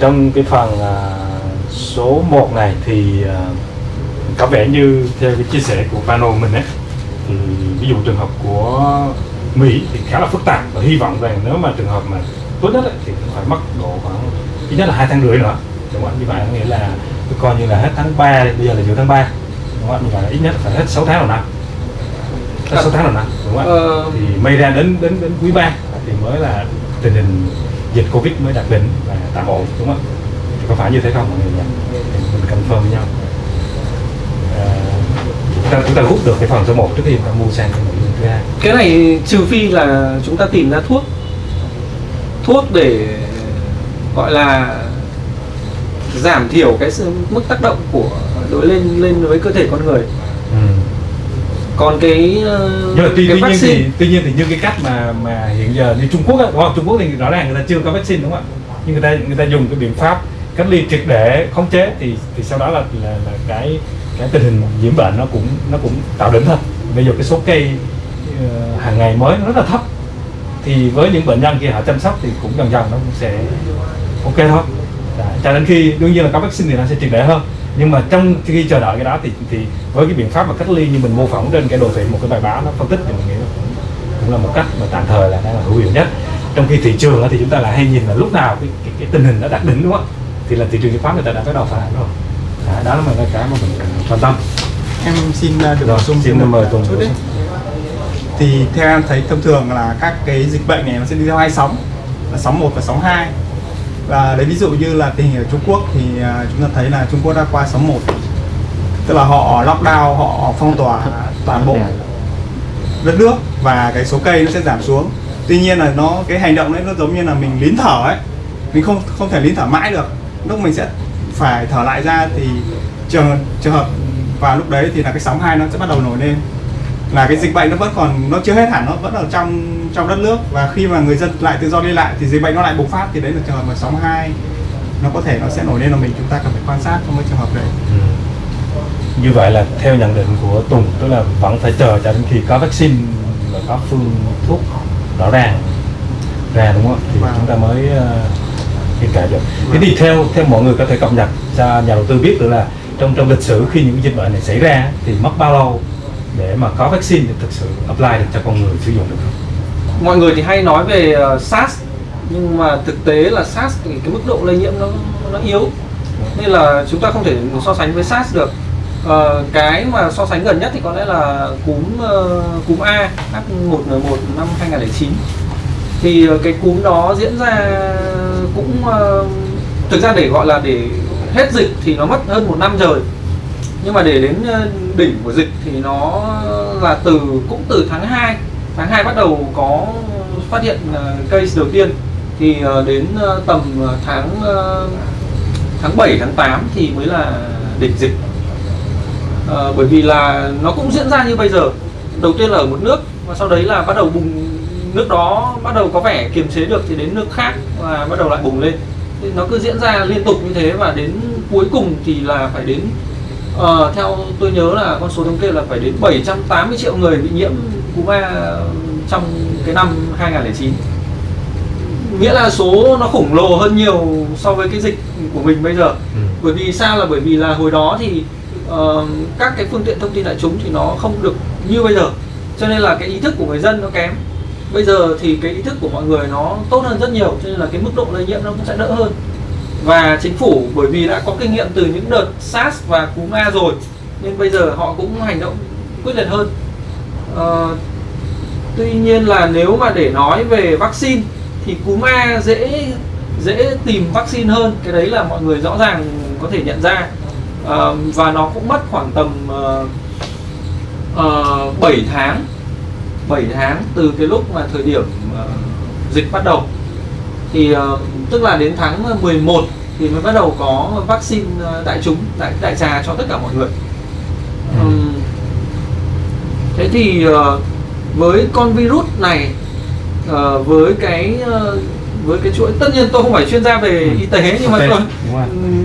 trong cái phần số 1 này thì à, có vẻ như theo cái chia sẻ của panel mình ấy thì ví dụ trường hợp của Mỹ thì khá là phức tạp và hy vọng rằng nếu mà trường hợp mà tốt nhất ấy, thì phải mất độ khoảng ít nhất là hai tháng rưỡi nữa đúng không như vậy nghĩa là coi như là hết tháng 3 đi, bây giờ là giữa tháng 3 đúng không như vậy là ít nhất phải hết 6 tháng đầu năm hết 6 tháng đầu năm đúng không Ờ, thì may ra đến đến đến quý 3 thì mới là tình hình dịch covid mới đạt đỉnh và tạm ổn đúng không thì có phải như thế không mọi người nhỉ? Mình confirm với nhau ta chúng ta rút được cái phần số 1 trước khi chúng ta mua sang cái nội dung thứ hai. Cái này trừ phi là chúng ta tìm ra thuốc. Thuốc để gọi là giảm thiểu cái mức tác động của đối lên lên với cơ thể con người. Còn cái ờ, nhưng mà tuy, cái tuy nhiên vaccine. thì tuy nhiên thì như cái cách mà mà hiện giờ như Trung Quốc đúng không? Trung Quốc thì rõ ràng người ta chưa có vaccine đúng không ạ? Nhưng người ta người ta dùng cái biện pháp cách ly triệt để khống chế thì thì sau đó là là, là cái cái tình hình nhiễm bệnh nó cũng nó cũng tạo đỉnh thôi. Bây giờ cái số cây uh, hàng ngày mới nó rất là thấp. Thì với những bệnh nhân kia họ chăm sóc thì cũng dần dần nó cũng sẽ ok thôi. Dạ, cho đến khi đương nhiên là có vaccine thì nó sẽ triệt để hơn. Nhưng mà trong khi chờ đợi cái đó thì thì với cái biện pháp mà cách ly như mình mô phỏng trên cái đồ thị một cái bài báo nó phân tích thì mình nghĩ cũng, cũng là một cách mà tạm thời là đang là hữu hiệu nhất. Trong khi thị trường thì chúng ta lại hay nhìn là lúc nào cái, cái, cái tình hình nó đạt đỉnh đúng không? Thì là thị trường chứng khoán người ta đã bắt đầu phản rồi. Đấy, đó là một cái mà mình quan tâm. Em xin uh, được bổ sung xin mời Tùng chút đấy thì theo em thấy thông thường là các cái dịch bệnh này nó sẽ đi theo hai sóng. Là sóng 1 và sóng 2 và lấy ví dụ như là tình hình ở Trung Quốc thì à, chúng ta thấy là Trung Quốc đã qua sóng 1 tức là họ lockdown họ phong tỏa toàn bộ đất nước và cái số cây nó sẽ giảm xuống. Tuy nhiên là nó cái hành động đấy nó giống như là mình lín thở ấy. Mình không không thể lín thở mãi được. Lúc mình sẽ phải thở lại ra thì trường trường hợp và lúc đấy thì là cái sóng hai nó sẽ bắt đầu nổi lên là cái dịch bệnh nó vẫn còn nó chưa hết hẳn nó vẫn ở trong trong đất nước và khi mà người dân lại tự do đi lại thì dịch bệnh nó lại bùng phát thì đấy là trường hợp mà sóng 2 nó có thể nó sẽ nổi lên là mình chúng ta cần phải quan sát trong cái trường hợp đấy Ừ. như vậy là theo nhận định của Tùng tức là vẫn phải chờ cho đến khi có vaccine và có phương thuốc rõ ràng ra đúng không thì Vâng. chúng ta mới hiện tại được thế thì theo theo mọi người có thể cập nhật cho nhà đầu tư biết được là trong trong lịch sử khi những dịch bệnh này xảy ra thì mất bao lâu để mà có vaccine thì thực sự apply được cho con người sử dụng được không? mọi người thì hay nói về ờ, SARS nhưng mà thực tế là SARS thì cái mức độ lây nhiễm nó nó yếu. Nên là chúng ta không thể so sánh với SARS được. Ờ, cái mà so sánh gần nhất thì có lẽ là cúm uh, cúm A H1N1 năm 2009 thì ờ, cái cúm đó diễn ra cũng ờ, thực ra để gọi là để hết dịch thì nó mất hơn một năm rồi nhưng mà để đến ờ, đỉnh của dịch thì nó là từ, cũng từ tháng 2 tháng 2 bắt đầu có phát hiện case đầu tiên. Thì đến tầm tháng tháng 7 tháng 8 thì mới là đỉnh dịch. Bởi vì là nó cũng diễn ra như bây giờ. Đầu tiên là ở một nước, và sau đấy là bắt đầu bùng nước đó bắt đầu có vẻ kiềm chế được thì đến nước khác và bắt đầu lại bùng lên. Thì nó cứ diễn ra liên tục như thế và đến cuối cùng thì là phải đến ờ, theo tôi nhớ là con số thống kê là phải đến 780 triệu người bị nhiễm cúm A trong cái năm 2009 nghĩa là số nó khủng lồ hơn nhiều so với cái dịch của mình bây giờ. Ừ. bởi vì sao? Là bởi vì là hồi đó thì ờ, các cái phương tiện thông tin đại chúng thì nó không được như bây giờ. Cho nên là cái ý thức của người dân nó kém bây giờ thì cái ý thức của mọi người nó tốt hơn rất nhiều cho nên là cái mức độ lây nhiễm nó cũng sẽ đỡ hơn. Và chính phủ bởi vì đã có kinh nghiệm từ những đợt SARS và cúm A rồi nên bây giờ họ cũng hành động quyết liệt hơn. À, tuy nhiên là nếu mà để nói về vaccine thì cúm A dễ dễ tìm vaccine hơn cái đấy là mọi người rõ ràng có thể nhận ra. À, và nó cũng mất khoảng tầm ờ, uh, 7 tháng 7 tháng từ cái lúc mà thời điểm ờ, dịch bắt đầu. Thì ờ, tức là đến tháng 11 thì mới bắt đầu có vaccine ờ, đại chúng đại đại trà cho tất cả mọi người. Ừ. Thế thì với con virus này với cái với cái chuỗi tất nhiên tôi không phải chuyên gia về Ừ. y tế nhưng Ok, mà tôi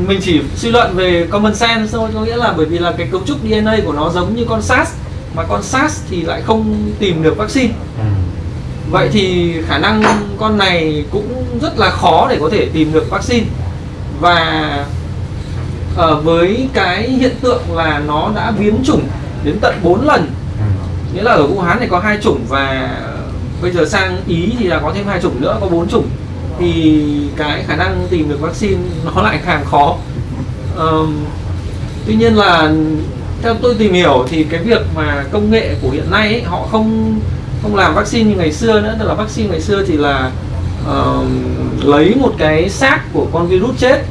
mình chỉ suy luận về common sense thôi. Có nghĩa là bởi vì là cái cấu trúc DNA của nó giống như con SARS mà con SARS thì lại không tìm được vaccine Ừ. vậy thì khả năng con này cũng rất là khó để có thể tìm được vaccine và ờ, với cái hiện tượng là nó đã biến chủng đến tận 4 lần Ừ. nghĩa là ở Vũ Hán thì có hai chủng và bây giờ sang Ý thì là có thêm hai chủng nữa có bốn chủng thì cái khả năng tìm được vaccine nó lại càng khó Ờm, tuy nhiên là theo tôi tìm hiểu thì cái việc mà công nghệ của hiện nay ấy, họ không không làm vaccine như ngày xưa nữa. Tức là vaccine ngày xưa thì là uh, lấy một cái xác của con virus chết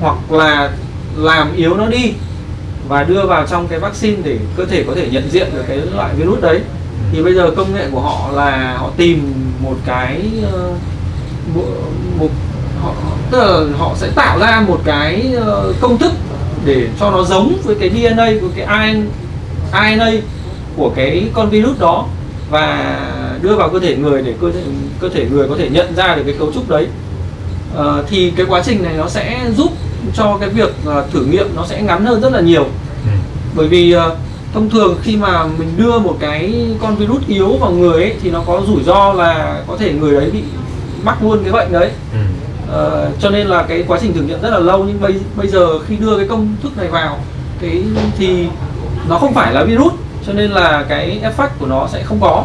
hoặc là làm yếu nó đi và đưa vào trong cái vaccine để cơ thể có thể nhận diện được cái loại virus đấy. Thì bây giờ công nghệ của họ là họ tìm một cái ờ, uh, một, một họ tức là họ sẽ tạo ra một cái uh, công thức để cho nó giống với cái DNA với cái RN RNA của cái con virus đó và đưa vào cơ thể người để cơ thể cơ thể người có thể nhận ra được cái cấu trúc đấy Ờ, thì cái quá trình này nó sẽ giúp cho cái việc ờ, thử nghiệm nó sẽ ngắn hơn rất là nhiều Ừ. bởi vì ờ, thông thường khi mà mình đưa một cái con virus yếu vào người ấy, thì nó có rủi ro là có thể người đấy bị mắc luôn cái bệnh đấy ừ. Ờ, cho nên là cái quá trình thử nghiệm rất là lâu nhưng bây bây giờ khi đưa cái công thức này vào cái thì nó không phải là virus cho nên là cái effect của nó sẽ không có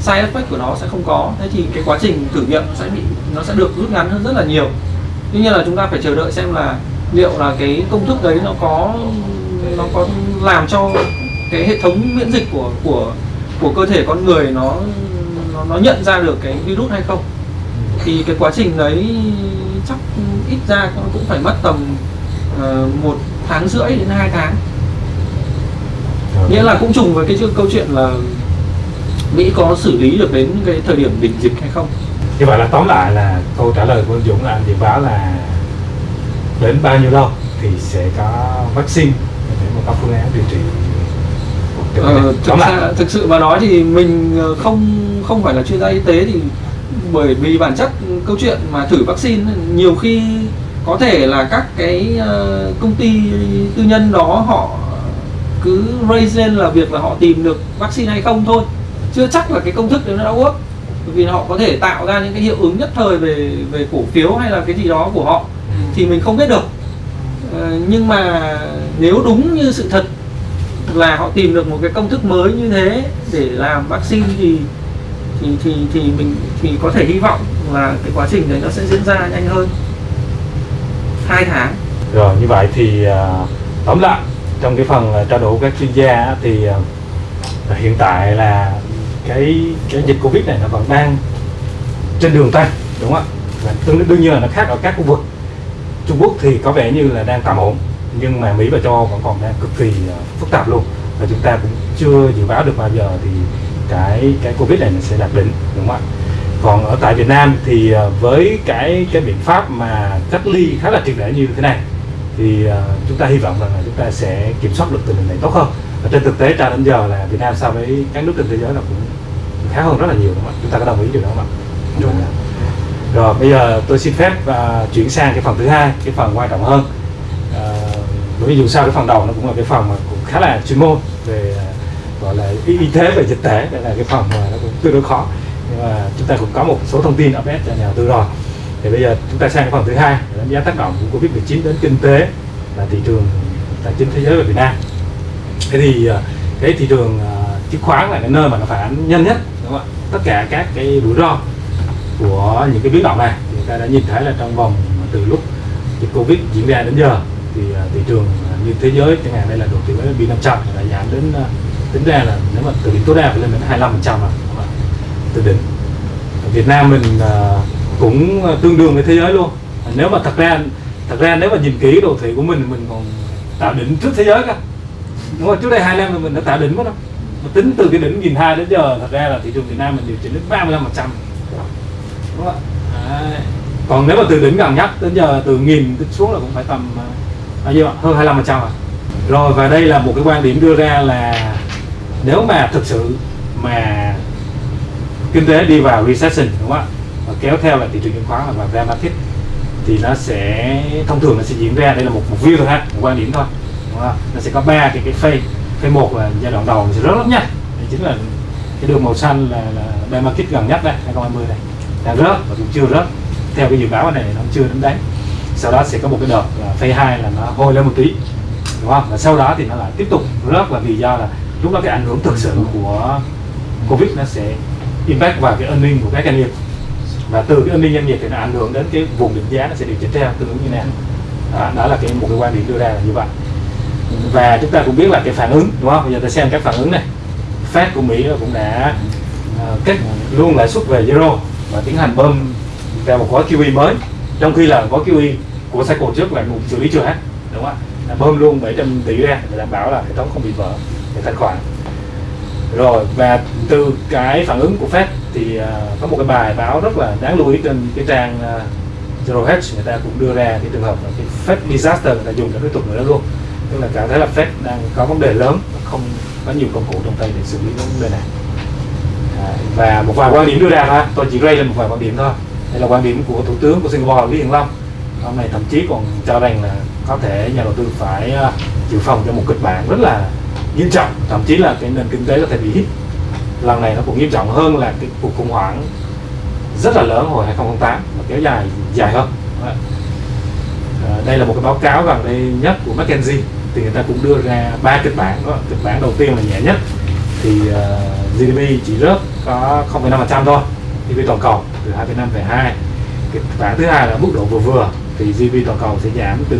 side effect của nó sẽ không có. Thế thì cái quá trình thử nghiệm sẽ bị nó sẽ được rút ngắn hơn rất là nhiều. Tuy nhiên là chúng ta phải chờ đợi xem là liệu là cái công thức đấy nó có nó có làm cho cái hệ thống miễn dịch của của của cơ thể con người nó nó, nó nhận ra được cái virus hay không thì cái quá trình đấy chắc ít ra cũng phải mất tầm ờ, một tháng rưỡi đến hai tháng. Nghĩa là cũng trùng với cái câu chuyện là Mỹ có xử lý được đến cái thời điểm đỉnh dịch hay không? Như vậy là tóm lại là câu trả lời của anh Dũng là anh dự báo là đến bao nhiêu lâu thì sẽ có vaccine để mà có phương án điều trị. Ờ, thực, ra, thực sự mà nói thì mình ờ, không không phải là chuyên gia y tế thì bởi vì bản chất câu chuyện mà thử vaccine nhiều khi có thể là các cái ờ, công ty tư nhân đó họ cứ raise lên là việc là họ tìm được vaccine hay không thôi. Chưa chắc là cái công thức đấy nó đã work vì họ có thể tạo ra những cái hiệu ứng nhất thời về về cổ phiếu hay là cái gì đó của họ thì mình không biết được. Ờ, nhưng mà nếu đúng như sự thật là họ tìm được một cái công thức mới như thế để làm vaccine thì thì thì thì mình thì có thể hy vọng là cái quá trình đấy nó sẽ diễn ra nhanh hơn. Hai tháng. Rồi như vậy thì à, tóm lại trong cái phần à, trao đổi các chuyên gia thì à, à, hiện tại là cái cái dịch covid này nó vẫn đang trên đường tăng đúng không ạ? Tương đương, đương nhiên là nó khác ở các khu vực. Trung Quốc thì có vẻ như là đang tạm ổn nhưng mà Mỹ và châu Âu vẫn còn đang cực kỳ phức tạp luôn. Và chúng ta cũng chưa dự báo được bao giờ thì cái cái Covid này sẽ đạt đỉnh đúng không ạ? Còn ở tại Việt Nam thì à, với cái cái biện pháp mà cách ly khá là triệt để như thế này thì à, chúng ta hy vọng rằng là chúng ta sẽ kiểm soát được tình hình này tốt hơn. Và trên thực tế cho đến giờ là Việt Nam so với các nước trên thế giới là cũng khá hơn rất là nhiều đúng không ạ? Chúng ta có đồng ý điều đó không ạ? Đúng. Ạ rồi bây giờ tôi xin phép à, chuyển sang cái phần thứ hai cái phần quan trọng hơn. À, bởi vì dù sao cái phần đầu nó cũng là cái phần mà cũng khá là chuyên môn là y, y tế về dịch tễ đây là cái phần mà nó cũng tương đối khó. Nhưng mà chúng ta cũng có một số thông tin update cho nhà đầu tư rồi. Thì bây giờ chúng ta sang cái phần thứ hai đánh giá tác động của covid 19 đến kinh tế và thị trường tài chính thế giới và Việt Nam. Thế thì à, cái thị trường à, chứng khoán là cái nơi mà nó phản ánh nhanh nhất đúng không ạ? Tất cả các cái rủi ro của những cái biến động này chúng ta đã nhìn thấy là trong vòng từ lúc dịch covid diễn ra đến giờ thì à, thị trường như thế giới chẳng hạn đây là đồ thị S&P 500 là giảm đến tính ra là nếu mà từ đỉnh tối đa phải lên đến 25 phần trăm à, từ đỉnh. Việt Nam mình à, cũng tương đương với thế giới luôn. Nếu mà thật ra thật ra nếu mà nhìn kỹ đồ thị của mình mình còn tạo đỉnh trước thế giới cơ. Đúng không trước đây hai năm thì mình đã tạo đỉnh mất đâu mà tính từ cái đỉnh nghìn hai đến giờ thật ra là thị trường Việt Nam mình điều chỉnh đến 35 phần trăm. Đúng không ạ? Đấy. còn nếu mà từ đỉnh gần nhất đến giờ từ nghìn tính xuống là cũng phải tầm à, bao nhiêu hơn 25 phần trăm rồi rồi và đây là một cái quan điểm đưa ra là nếu mà thực sự mà kinh tế đi vào recession đúng không ạ? Và kéo theo là thị trường chứng khoán là vào bear market thì nó sẽ thông thường nó sẽ diễn ra đây là một một view thôi ha một quan điểm thôi đúng không? nó sẽ có ba cái cái phase phase một là giai đoạn đầu nó sẽ rất rất nhanh đây chính là cái đường màu xanh là, là bear market gần nhất đây 2020 này đang rớt và cũng chưa rớt. Theo cái dự báo này nó chưa đến đấy. Sau đó sẽ có một cái đợt là phase 2 là nó hôi lên một tí đúng không? Và sau đó thì nó lại tiếp tục rớt là vì do là lúc đó cái ảnh hưởng thực sự của covid nó sẽ impact vào cái earning của các doanh nghiệp. Và từ cái earning doanh nghiệp thì nó ảnh hưởng đến cái vùng định giá nó sẽ điều chỉnh theo tương ứng như nào. Đó, đó là cái một cái quan điểm đưa ra là như vậy. Và chúng ta cũng biết là cái phản ứng đúng không? Bây giờ ta xem các phản ứng này. Fed của Mỹ cũng đã ờ, uh, kết luôn lãi suất về zero và tiến hành bơm ra một gói QE mới. Trong khi là gói QE của cycle trước là cũng xử lý chưa hết đúng không ạ? Bơm luôn 700 tỷ ra để đảm bảo là hệ thống không bị vỡ về tài khoản. Rồi và từ cái phản ứng của Fed thì uh, có một cái bài báo rất là đáng lưu ý trên cái trang uh, Zero Hedge người ta cũng đưa ra cái trường hợp là cái Fed disaster người ta dùng cái thuật ngữ đó luôn. Tức là cảm thấy là Fed đang có vấn đề lớn và không có nhiều công cụ trong tay để xử lý vấn đề này. À, và một vài quan điểm đưa ra thôi tôi chỉ ray lên một vài quan điểm thôi. Đây là quan điểm của thủ tướng của Singapore Lý Hiển Long. Hôm nay thậm chí còn cho rằng là có thể nhà đầu tư phải à, uh, dự phòng cho một kịch bản rất là nghiêm trọng. Thậm chí là cái nền kinh tế có thể bị hit lần này nó cũng nghiêm trọng hơn là cái cuộc khủng hoảng rất là lớn hồi 2008 và kéo dài dài hơn. Ờ, đây là một cái báo cáo gần đây nhất của McKinsey. Thì người ta cũng đưa ra ba kịch bản đó. kịch bản đầu tiên là nhẹ nhất. Thì ờ, uh, GDP chỉ rớt có 0,5% thôi GDP toàn cầu từ 2,5 về 2 kịch bản thứ hai là mức độ vừa vừa thì GDP toàn cầu sẽ giảm từ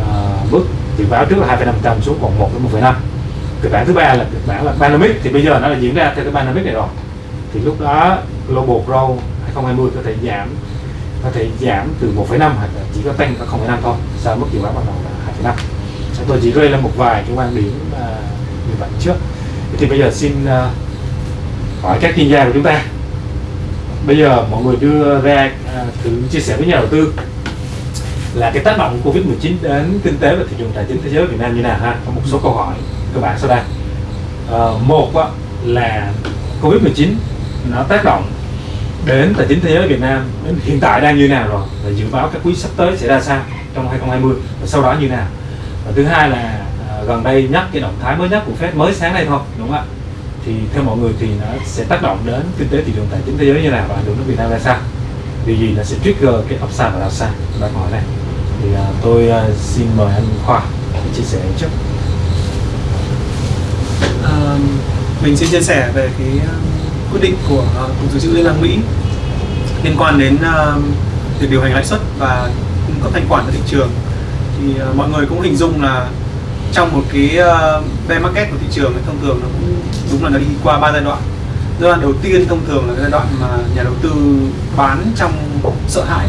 uh, mức dự báo trước là 2,5% xuống còn 1 đến 1,5 kịch bản thứ ba là kịch bản là Pandemic thì bây giờ nó là diễn ra theo cái Pandemic này rồi. Thì lúc đó global growth 2020 có thể giảm có thể giảm từ 1,5 hoặc là chỉ có tăng có 0,5 thôi. Sau mức dự báo ban đầu là 2,5 tôi chỉ rơi lên một vài cái quan điểm à, như vậy trước. Thì bây giờ xin à, hỏi các chuyên gia của chúng ta. Bây giờ mọi người đưa ra à, thử chia sẻ với nhà đầu tư là cái tác động của Covid-19 đến kinh tế và thị trường tài chính thế giới Việt Nam như nào ha? Có một số câu hỏi cơ bản sau đây. À, một á, là Covid-19 nó tác động đến tài chính thế giới Việt Nam đến hiện tại đang như nào rồi và dự báo các quý sắp tới sẽ ra sao trong 2020 và sau đó như nào. Và thứ hai là à, gần đây nhất cái động thái mới nhất của Fed mới sáng nay thôi đúng không ạ? Thì theo mọi người thì nó sẽ tác động đến kinh tế thị trường tài chính thế giới như nào và ảnh hưởng đến Việt Nam ra sao? Điều gì là sẽ trigger cái upside và downside bạn hỏi này thì uh, tôi uh, xin mời anh Khoa chia sẻ trước mình sẽ chia sẻ về cái um, quyết định của uh, cục dự trữ liên bang Mỹ liên quan đến um, việc điều hành lãi suất và cung cấp thanh khoản cho thị trường. Thì uh, mọi người cũng hình dung là trong một cái uh, bear market của thị trường thông thường nó cũng đúng là nó đi qua ba giai đoạn. Giai đoạn đầu tiên thông thường là giai đoạn mà nhà đầu tư bán trong sợ hãi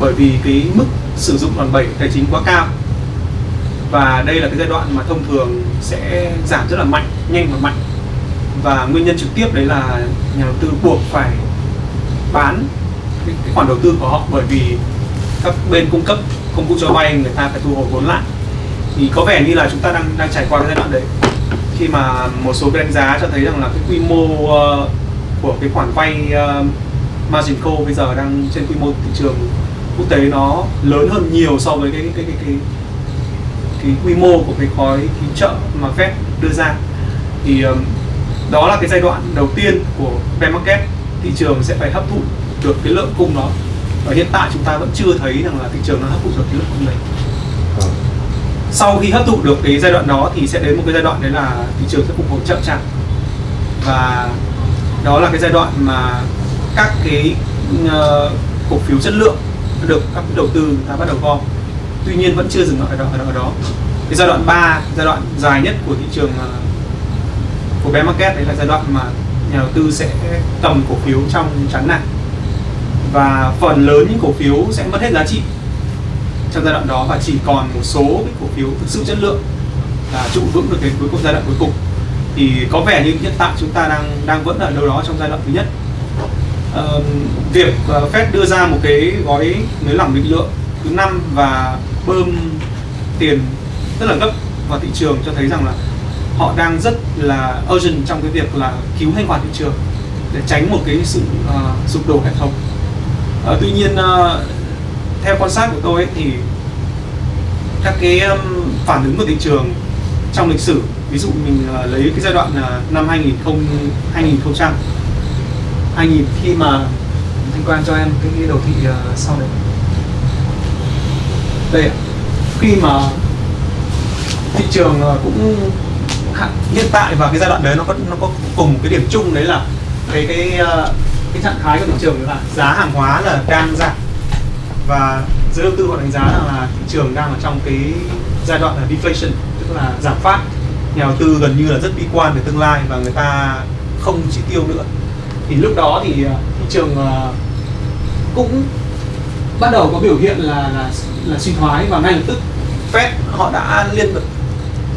bởi vì cái mức sử dụng đòn bẩy tài chính quá cao và đây là cái giai đoạn mà thông thường sẽ giảm rất là mạnh nhanh và mạnh. Và nguyên nhân trực tiếp đấy là nhà đầu tư buộc phải bán cái, cái khoản đầu tư của họ bởi vì các bên cung cấp công cụ cho vay người ta phải thu hồi vốn lại. Thì có vẻ như là chúng ta đang đang trải qua cái giai đoạn đấy. Khi mà một số cái đánh giá cho thấy rằng là cái quy mô uh, của cái khoản vay uh, margin call bây giờ đang trên quy mô thị trường quốc tế nó lớn hơn nhiều so với cái cái cái cái, cái quy mô của cái gói cứu trợ mà Fed đưa ra. Thì um, đó là cái giai đoạn đầu tiên của bear market. Thị trường sẽ phải hấp thụ được cái lượng cung đó. Và hiện tại chúng ta vẫn chưa thấy rằng là thị trường nó hấp thụ được cái lượng cung này. Sau khi hấp thụ được cái giai đoạn đó thì sẽ đến một cái giai đoạn đấy là thị trường sẽ phục hồi chậm chạp. Và đó là cái giai đoạn mà các cái uh, cổ phiếu chất lượng được các đầu tư người ta bắt đầu gom tuy nhiên vẫn chưa dừng lại ở đó ở đó. Cái giai đoạn 3 giai đoạn dài nhất của thị trường ờ, của bear market đấy là giai đoạn mà nhà đầu tư sẽ cầm cổ phiếu trong chắn này và phần lớn những cổ phiếu sẽ mất hết giá trị trong giai đoạn đó và chỉ còn một số cái cổ phiếu thực sự chất lượng là trụ vững được cái cuối cùng giai đoạn cuối cùng. Thì có vẻ như hiện tại chúng ta đang đang vẫn ở đâu đó trong giai đoạn thứ nhất. Uh, việc uh, Fed đưa ra một cái gói nới lỏng định lượng thứ năm và bơm tiền rất là gấp vào thị trường cho thấy rằng là họ đang rất là urgent trong cái việc là cứu thanh khoản thị trường để tránh một cái sự uh, sụp đổ hệ thống. Uh, tuy nhiên uh, theo quan sát của tôi ấy, thì các cái um, phản ứng của thị trường trong lịch sử ví dụ mình uh, lấy cái giai đoạn uh, năm 2000 2000 2000 khi mà thanh quan cho em cái, đồ đầu thị uh, sau đấy đây khi mà thị trường ờ, cũng hiện tại và cái giai đoạn đấy nó có nó có cùng cái điểm chung đấy là cái cái ờ, cái trạng thái của thị trường là giá hàng hóa là đang giảm. Và giới đầu tư họ đánh giá rằng là thị trường đang ở trong cái giai đoạn là deflation, tức là giảm phát. Nhà đầu tư gần như là rất bi quan về tương lai và người ta không chi tiêu nữa. Thì lúc đó thì ờ, thị trường cũng bắt đầu có biểu hiện là là là suy thoái và ngay lập tức. Fed họ đã liên tục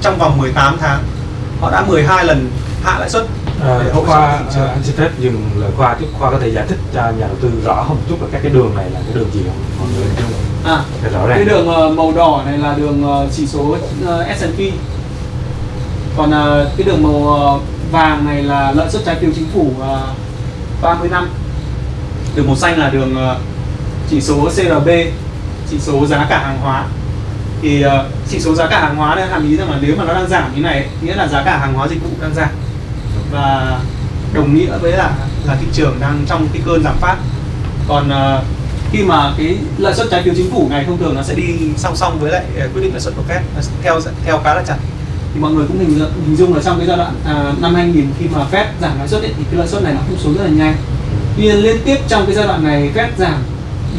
trong vòng 18 tháng họ đã 12 lần hạ lãi suất À, khoa à, anh xin phép dừng lời khoa chút khoa có thể giải thích cho nhà đầu tư rõ hơn một chút là các cái đường này là cái đường gì không? Mọi người à Để rõ ràng. cái đường uh, màu đỏ này là đường chỉ số S&P còn cái đường màu vàng này là lợi suất trái phiếu chính phủ uh, 30 năm. Đường màu xanh là đường chỉ số CRB chỉ số giá cả hàng hóa. Thì uh, chỉ số giá cả hàng hóa này hàm ý rằng là nếu mà nó đang giảm như này nghĩa là giá cả hàng hóa dịch vụ đang giảm. Và đồng nghĩa với là là thị trường đang trong cái cơn giảm phát. Còn uh, khi mà cái lợi suất trái phiếu chính phủ này thông thường nó sẽ đi song song với lại ờ, quyết định lợi suất của Fed theo theo khá là chặt. Thì mọi người cũng hình, hình dung là trong cái giai đoạn à, năm 2000 khi mà Fed giảm lãi suất thì cái lãi suất này nó cũng xuống rất là nhanh. Tuy nhiên liên tiếp trong cái giai đoạn này Fed giảm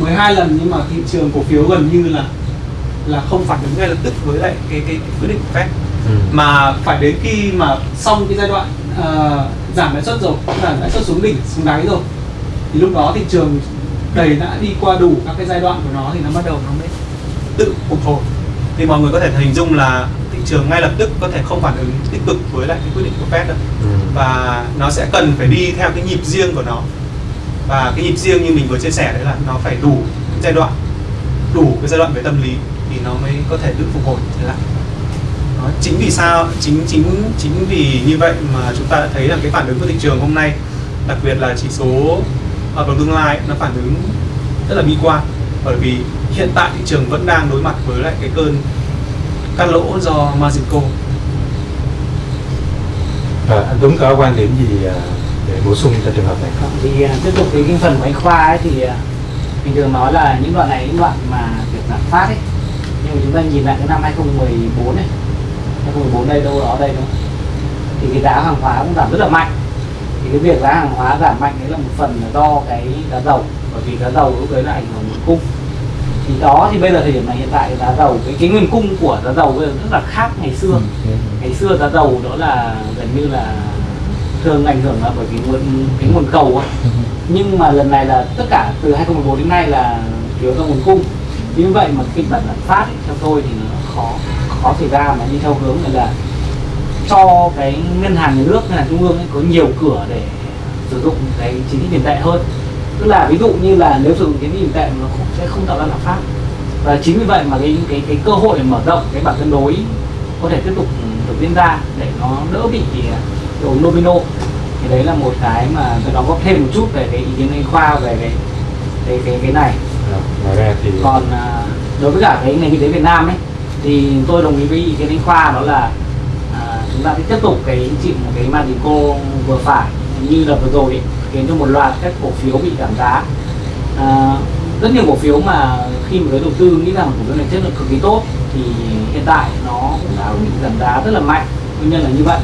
12 lần nhưng mà thị trường cổ phiếu gần như là là không phản ứng ngay lập tức với lại cái cái, cái quyết định của Fed ừ. mà phải đến khi mà xong cái giai đoạn uh, giảm lãi suất rồi giảm lãi suất xuống đỉnh xuống đáy rồi thì lúc đó thị trường đầy đã đi qua đủ các cái giai đoạn của nó thì nó bắt đầu nó mới tự phục hồi thì mọi người có thể hình dung là thị trường ngay lập tức có thể không phản ứng tích cực với lại cái quyết định của Fed đâu ừ. và nó sẽ cần phải đi theo cái nhịp riêng của nó và cái nhịp riêng như mình vừa chia sẻ đấy là nó phải đủ giai đoạn đủ cái giai đoạn về tâm lý thì nó mới có thể tự phục hồi trở lại. Đó, chính vì sao chính chính chính vì như vậy mà chúng ta đã thấy là cái phản ứng của thị trường hôm nay đặc biệt là chỉ số ở vào tương lai nó phản ứng rất là bi quan. Bởi vì hiện tại thị trường vẫn đang đối mặt với lại cái cơn cắt lỗ do margin call. À, anh Tuấn có quan điểm gì à, để bổ sung cho trường hợp này. Không thì à, tiếp tục cái, cái phần của anh Khoa ấy thì mình thường nói là những đoạn này những đoạn mà việc giảm phát ấy. Nhưng mà chúng ta nhìn lại cái năm 2014 này. 2014 đây đâu đó đây đúng không thì cái giá hàng hóa cũng giảm rất là mạnh. Thì cái việc giá hàng hóa giảm mạnh đấy là một phần là do cái giá dầu. Bởi vì giá dầu lúc đấy là ảnh hưởng nguồn cung. Thì đó thì bây giờ thời điểm này hiện tại giá dầu cái cái nguồn cung của giá dầu bây giờ rất là khác ngày xưa. Ừ. ngày xưa giá dầu đó là gần như là thường ảnh hưởng là bởi vì nguồn cái nguồn cầu ấy. Ừ. nhưng mà lần này là tất cả từ 2014 đến nay là thiếu do nguồn cung như vậy mà kịch bản lạm phát ấy, theo tôi thì nó khó khó xảy ra mà đi theo hướng này là cho cái ngân hàng nhà nước ngân hàng trung ương ấy, có nhiều cửa để sử dụng cái chính sách tiền tệ hơn tức là ví dụ như là nếu sử dụng cái tiền tệ nó cũng sẽ không tạo ra lạm phát và chính vì vậy mà cái cái cái cơ hội mở rộng cái bảng cân đối có thể tiếp tục được diễn ra để nó đỡ bị đồ domino thì đấy là một cái mà đóng góp thêm một chút về cái ý kiến anh khoa về cái cái cái, cái này. À, ngoài ra thì còn à, đối với cả cái ngành kinh tế Việt Nam ấy thì tôi đồng ý với ý kiến anh khoa đó là à, chúng ta sẽ tiếp tục cái chịu một cái margin call vừa phải như là vừa rồi ấy, khiến cho một loạt các cổ phiếu bị giảm giá. À, rất nhiều cổ phiếu mà khi mà giới đầu tư nghĩ rằng cổ phiếu này chất lượng cực kỳ tốt thì hiện tại nó cũng đã bị giảm giá rất là mạnh. Nguyên nhân là như vậy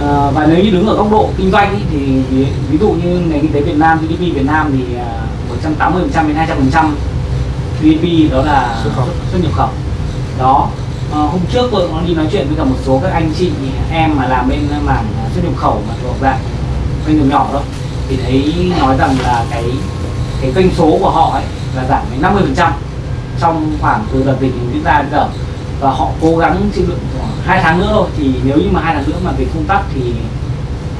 à, và nếu như đứng ở góc độ kinh doanh ý, thì ví, ví dụ như nền kinh tế Việt Nam GDP Việt Nam thì 180 đến 200 phần trăm GDP đó là xuất, khẩu. xuất nhập khẩu. Đó. À, hôm trước tôi có đi nói chuyện với cả một số các anh chị em mà làm bên mảng xuất nhập khẩu mà thuộc dạng doanh nghiệp nhỏ thôi thì thấy nói rằng là cái cái kênh số của họ ấy là giảm đến 50 phần trăm trong khoảng từ đợt dịch diễn ra đến giờ. Và họ cố gắng chịu đựng hai tháng nữa thôi thì nếu như mà hai tháng nữa mà về không tắt thì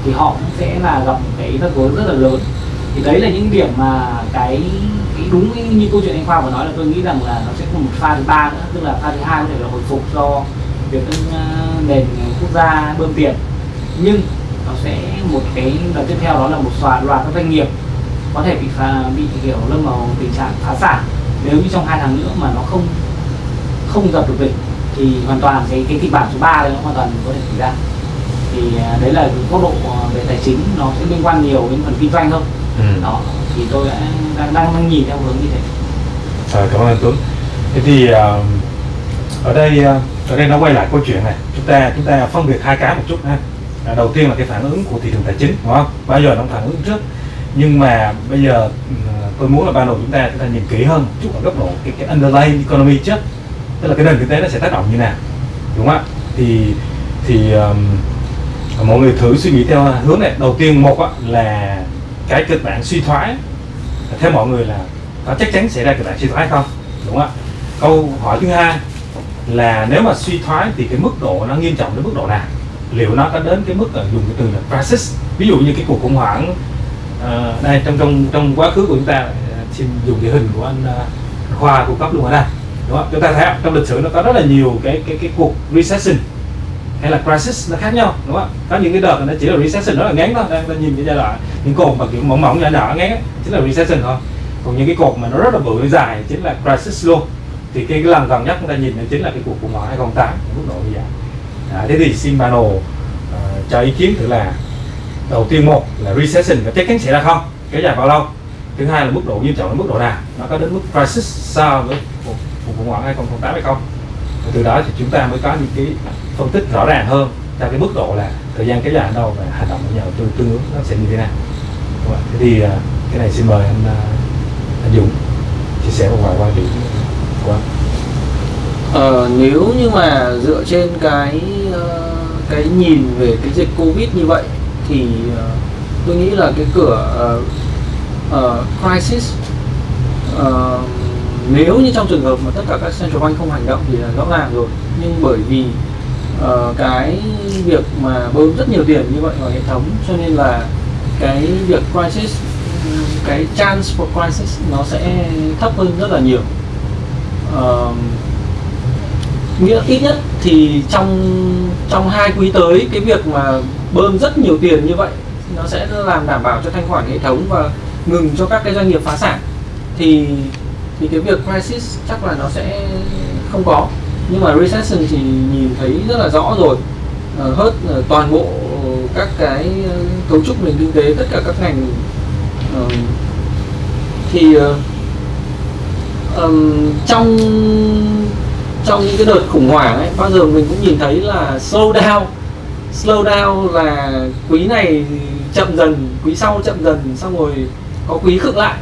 thì họ cũng sẽ là gặp cái rắc rối rất là lớn. Thì đấy là những điểm mà cái, cái đúng như câu chuyện anh khoa vừa nói là tôi nghĩ rằng là nó sẽ có một pha thứ ba nữa tức là pha thứ hai có thể là hồi phục do việc ờ, nền quốc gia bơm tiền. Nhưng nó sẽ một cái đợt tiếp theo đó là một loạt loạt các doanh nghiệp có thể bị phá, bị hiểu lâm vào tình trạng phá sản. Nếu như trong hai tháng nữa mà nó không không dập được dịch thì hoàn toàn cái cái kịch bản số 3 đấy nó hoàn toàn có thể xảy ra. Thì à, đấy là góc độ à, về tài chính nó sẽ liên quan nhiều đến phần kinh doanh hơn. Ừ. đó thì tôi đã đang, đang, nhìn theo hướng như thế. À, cảm ơn anh Tuấn. Thế thì uh, ở đây ở đây nó quay lại câu chuyện này. Chúng ta chúng ta phân biệt hai cái một chút ha. À, đầu tiên là cái phản ứng của thị trường tài chính đúng không? Bao giờ nó phản ứng trước. Nhưng mà bây giờ tôi muốn là ban đầu chúng ta chúng ta nhìn kỹ hơn một chút ở góc độ cái, cái underlying economy trước tức là cái nền kinh tế nó sẽ tác động như nào đúng không ạ? Thì thì um, mọi người thử suy nghĩ theo hướng này. Đầu tiên một là cái kịch bản suy thoái. Theo mọi người là có chắc chắn sẽ ra kịch bản suy thoái không? Đúng không ạ? Câu hỏi thứ hai là nếu mà suy thoái thì cái mức độ nó nghiêm trọng đến mức độ nào? Liệu nó có đến cái mức là dùng cái từ là crisis? Ví dụ như cái cuộc khủng hoảng uh, đây trong trong trong quá khứ của chúng ta uh, xin dùng cái hình của anh uh, khoa cung cấp luôn ở đây đúng không? Chúng ta thấy trong lịch sử nó có rất là nhiều cái cái cái cuộc recession hay là crisis nó khác nhau đúng không? Có những cái đợt nó chỉ là recession rất là ngắn thôi. Đang nhìn cái giai đoạn những cột mà kiểu mỏng mỏng nhỏ nhỏ ngắn chính là recession thôi. Còn những cái cột mà nó rất là bự dài chính là crisis luôn. Thì cái, lần gần nhất chúng ta nhìn chính là cái cuộc khủng hoảng 2008 mức độ như vậy à, thế thì Simbano uh, ờ, cho ý kiến thử là đầu tiên một là recession có chắc chắn xảy ra không? Kéo dài bao lâu? Thứ hai là mức độ nghiêm trọng là mức độ nào? Nó có đến mức crisis so với khủng hoảng 2008 hay không. Và từ đó thì chúng ta mới có những cái phân tích rõ ràng hơn cho cái mức độ là thời gian kéo dài ở đâu và hành động của nhà đầu tư tương ứng nó sẽ như thế nào. Đúng thế thì à, cái này xin mời anh à, anh Dũng chia sẻ một vài quan điểm của anh. Ờ, nếu như mà dựa trên cái ờ, cái nhìn về cái dịch covid như vậy thì ờ, tôi nghĩ là cái cửa uh, uh, crisis uh, nếu như trong trường hợp mà tất cả các central bank không hành động thì là rõ ràng rồi. Nhưng bởi vì uh, cái việc mà bơm rất nhiều tiền như vậy vào hệ thống cho nên là cái việc crisis cái chance for crisis nó sẽ thấp hơn rất là nhiều. Uh, nghĩa ít nhất thì trong trong hai quý tới cái việc mà bơm rất nhiều tiền như vậy nó sẽ làm đảm bảo cho thanh khoản hệ thống và ngừng cho các cái doanh nghiệp phá sản. Thì thì cái việc crisis chắc là nó sẽ không có. Nhưng mà recession thì nhìn thấy rất là rõ rồi. Uh, uh, toàn bộ các cái ờ, cấu trúc nền kinh tế tất cả các ngành uh, thì uh, um, trong trong những cái đợt khủng hoảng ấy bao giờ mình cũng nhìn thấy là slow down. Slow down là quý này chậm dần quý sau chậm dần xong rồi có quý khựng lại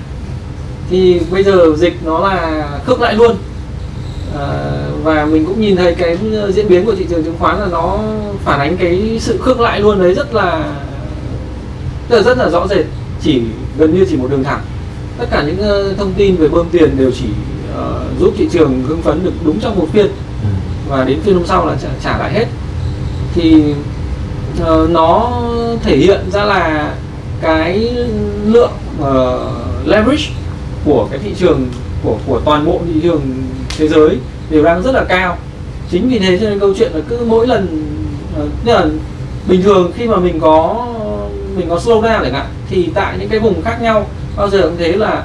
thì bây giờ dịch nó là khớp lại luôn. À, và mình cũng nhìn thấy cái ờ, diễn biến của thị trường chứng khoán là nó phản ánh cái sự khớp lại luôn đấy rất là rất là, rất là rõ rệt chỉ gần như chỉ một đường thẳng. Tất cả những ờ, thông tin về bơm tiền đều chỉ uh, giúp thị trường hưng phấn được đúng trong một phiên. Và đến phiên hôm sau là trả, trả lại hết. Thì uh, nó thể hiện ra là cái lượng uh, leverage của cái thị trường của của toàn bộ thị trường thế giới đều đang rất là cao. Chính vì thế cho nên câu chuyện là cứ mỗi lần uh, là bình thường khi mà mình có mình có slow down chẳng hạn thì tại những cái vùng khác nhau bao giờ cũng thế là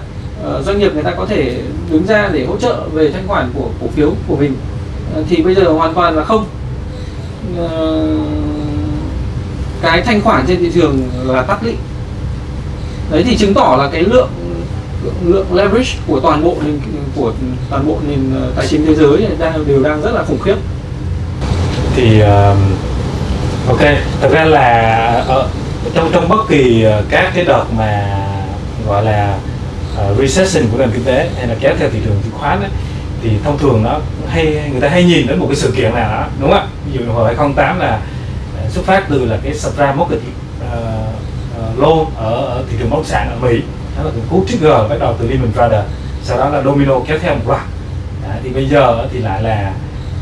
uh, doanh nghiệp người ta có thể đứng ra để hỗ trợ về thanh khoản của cổ phiếu của mình. Uh, thì bây giờ hoàn toàn là không. Uh, cái thanh khoản trên thị trường là tắc lị đấy thì chứng tỏ là cái lượng lượng leverage của toàn bộ nền của toàn bộ nền ờ, tài chính thế giới đang đều đang rất là khủng khiếp. Thì uh, ok thật ra là ở trong trong bất kỳ ờ, các cái đợt mà gọi là uh, recession của nền kinh tế hay là kéo theo thị trường chứng khoán ấy, thì thông thường nó hay người ta hay nhìn đến một cái sự kiện nào đó đúng không ạ? Ví dụ hồi 2008 là xuất phát từ là cái subprime mortgage uh, uh, loan ở, ở thị trường bất động sản ở Mỹ đó là cú trigger bắt đầu từ Lehman Brothers. Sau đó là domino kéo theo một loạt. Thì bây giờ thì lại là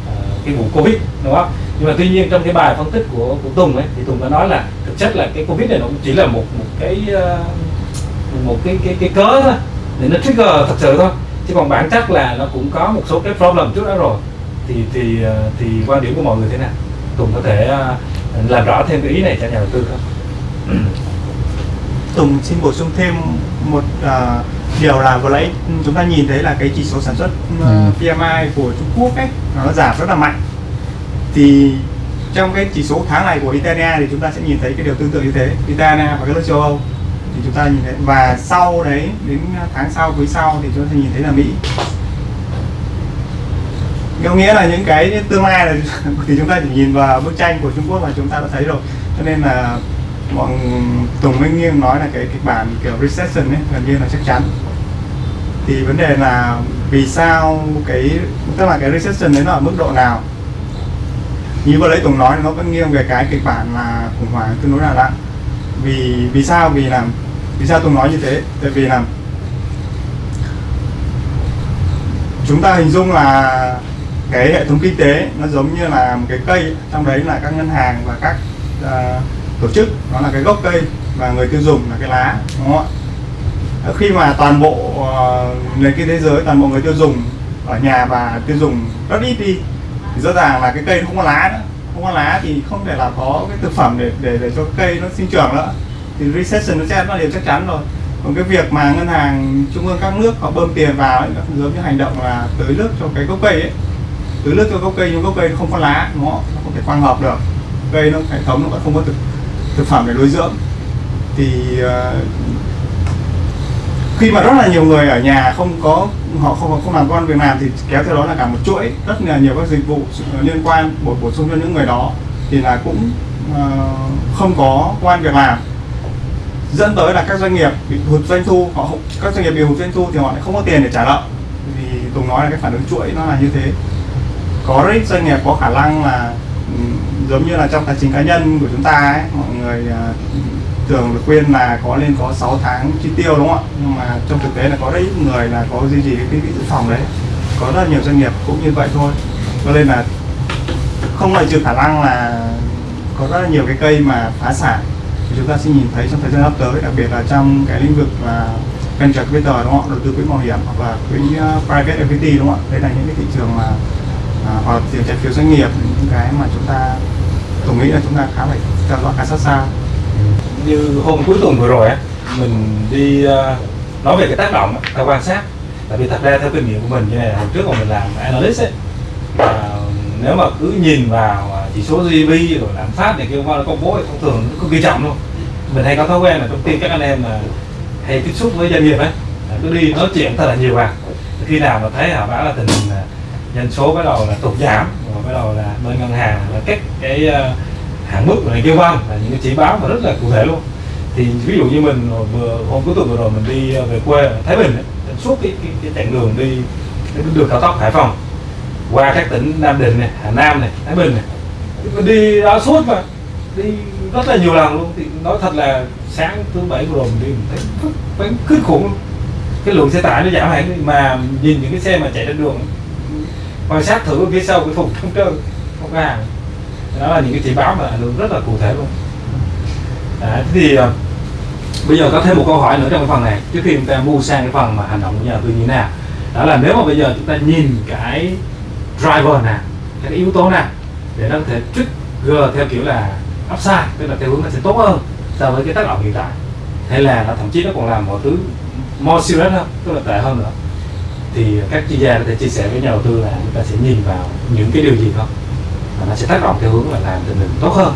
uh, cái vụ covid đúng không? Nhưng mà tuy nhiên trong cái bài phân tích của của Tùng ấy thì Tùng đã nói là thực chất là cái covid này nó cũng chỉ là một một cái uh, một cái cái cái cớ thôi. Để nó trigger thật sự thôi. Chứ còn bản chất là nó cũng có một số cái problem trước đó rồi. Thì thì ờ, thì quan điểm của mọi người thế nào? Tùng có thể uh, làm rõ thêm cái ý này cho nhà đầu tư không? Tùng xin bổ sung thêm một uh, điều là vừa nãy chúng ta nhìn thấy là cái chỉ số sản xuất uh, ừ. PMI của Trung Quốc ấy nó giảm rất là mạnh. Thì trong cái chỉ số tháng này của Italia thì chúng ta sẽ nhìn thấy cái điều tương tự như thế Italia và các nước châu Âu. Thì chúng ta nhìn thấy và sau đấy đến tháng sau quý sau thì chúng ta nhìn thấy là Mỹ. Có nghĩa là những cái tương lai là thì chúng ta chỉ nhìn vào bức tranh của Trung Quốc và chúng ta đã thấy rồi. Cho nên là mọi Tùng Minh Nghiêng nói là cái kịch bản kiểu recession ấy gần như là chắc chắn. Thì vấn đề là vì sao cái tức là cái recession đấy nó ở mức độ nào? Như vừa lấy Tùng nói nó vẫn nghiêng về cái kịch bản là khủng hoảng tương đối là nặng vì vì sao? Vì làm vì sao Tùng nói như thế? Tại vì là chúng ta hình dung là cái hệ thống kinh tế nó giống như là một cái cây trong đấy là các ngân hàng và các uh, tổ chức nó là cái gốc cây và người tiêu dùng là cái lá đúng không ạ? Ờ, khi mà toàn bộ uh, nền kinh tế giới toàn bộ người tiêu dùng ở nhà và tiêu dùng rất ít đi thì rõ ràng là cái cây không có lá nữa. Không có lá thì không thể là có cái thực phẩm để để để cho cây nó sinh trưởng nữa. Thì recession nó sẽ là điều chắc chắn rồi. Còn cái việc mà ngân hàng trung ương các nước họ bơm tiền vào ấy, nó giống như hành động là tưới nước cho cái gốc cây ấy. Tưới nước cho gốc cây nhưng gốc cây không có lá nó nó không thể quang hợp được. Cây nó hệ thống nó vẫn không có thực thực phẩm để nuôi dưỡng. Thì uh, khi mà rất là nhiều người ở nhà không có họ không không làm con việc làm thì kéo theo đó là cả một chuỗi rất là nhiều các dịch vụ liên quan bổ bổ sung cho những người đó. Thì là cũng uh, không có quan việc làm. Dẫn tới là các doanh nghiệp bị hụt doanh thu họ không, các doanh nghiệp bị hụt doanh thu thì họ lại không có tiền để trả nợ. Vì tùng nói là cái phản ứng chuỗi nó là như thế. Có rất ít doanh nghiệp có khả năng là um, giống như là trong tài chính cá nhân của chúng ta ấy, mọi người uh, thường được khuyên là có lên có 6 tháng chi tiêu đúng không ạ? Nhưng mà trong thực tế là có rất ít người là có duy trì cái quỹ dự phòng đấy. Có rất nhiều doanh nghiệp cũng như vậy thôi. Cho nên là không loại trừ khả năng là có rất là nhiều cái cây mà phá sản. Thì chúng ta sẽ nhìn thấy trong thời gian sắp tới đặc biệt là trong cái lĩnh vực là venture capital đúng không ạ? Đầu tư quỹ mạo hiểm hoặc là quỹ à, private equity đúng không ạ? Đây là những cái thị trường mà à, hoặc là thị trường trái phiếu doanh nghiệp những cái mà chúng ta tôi nghĩ là chúng ta khá phải theo dõi khá sát sao. Như hôm cuối tuần vừa rồi á mình đi ờ, nói về cái tác động theo quan sát. Tại vì thật ra theo kinh nghiệm của mình như này hồi trước mà mình làm analyst ấy uh, nếu mà cứ nhìn vào à, chỉ số GDP rồi lạm phát này kia qua nó công bố thì thông thường nó cực kỳ trọng luôn. Mình hay có thói quen là trong tiên các anh em là hay tiếp xúc với doanh nghiệp ấy cứ đi nói chuyện thật là nhiều à khi nào mà thấy họ báo là tình hình à, dân số bắt đầu là tụt giảm rồi bắt đầu là bên ngân hàng là các cái ờ, hạn mức này kêu văn là những cái chỉ báo mà rất là cụ thể luôn. Thì ví dụ như mình vừa hôm cuối tuần vừa rồi mình đi ờ, về quê Thái Bình ấy, suốt cái, cái, cái chặng đường đi đường cao tốc Hải Phòng qua các tỉnh Nam Định này, Hà Nam này, Thái Bình này. Mình đi đó suốt mà đi rất là nhiều lần luôn. Thì nói thật là sáng thứ bảy vừa rồi mình đi mình thấy phải kinh khủng luôn. Cái lượng xe tải nó giảm hẳn mà nhìn những cái xe mà chạy trên đường quan sát thử phía sau cái thùng không trơn không có hàng đó là những cái chỉ báo mà ảnh hưởng rất là cụ thể luôn. Đấy, thế thì ờ, bây giờ có thêm một câu hỏi nữa trong cái phần này. Trước khi chúng ta mua sang cái phần mà hành động của nhà đầu tư như thế nào? Đó là nếu mà bây giờ chúng ta nhìn cái driver nào cái yếu tố nào để nó có thể trigger theo kiểu là upside tức là theo hướng nó sẽ tốt hơn so với cái tác động hiện tại hay là nó thậm chí nó còn làm mọi thứ more serious hơn tức là tệ hơn nữa thì các chuyên gia có thể chia sẻ với nhà đầu tư là chúng ta sẽ nhìn vào những cái điều gì không? Và nó sẽ tác động theo hướng là làm tình hình tốt hơn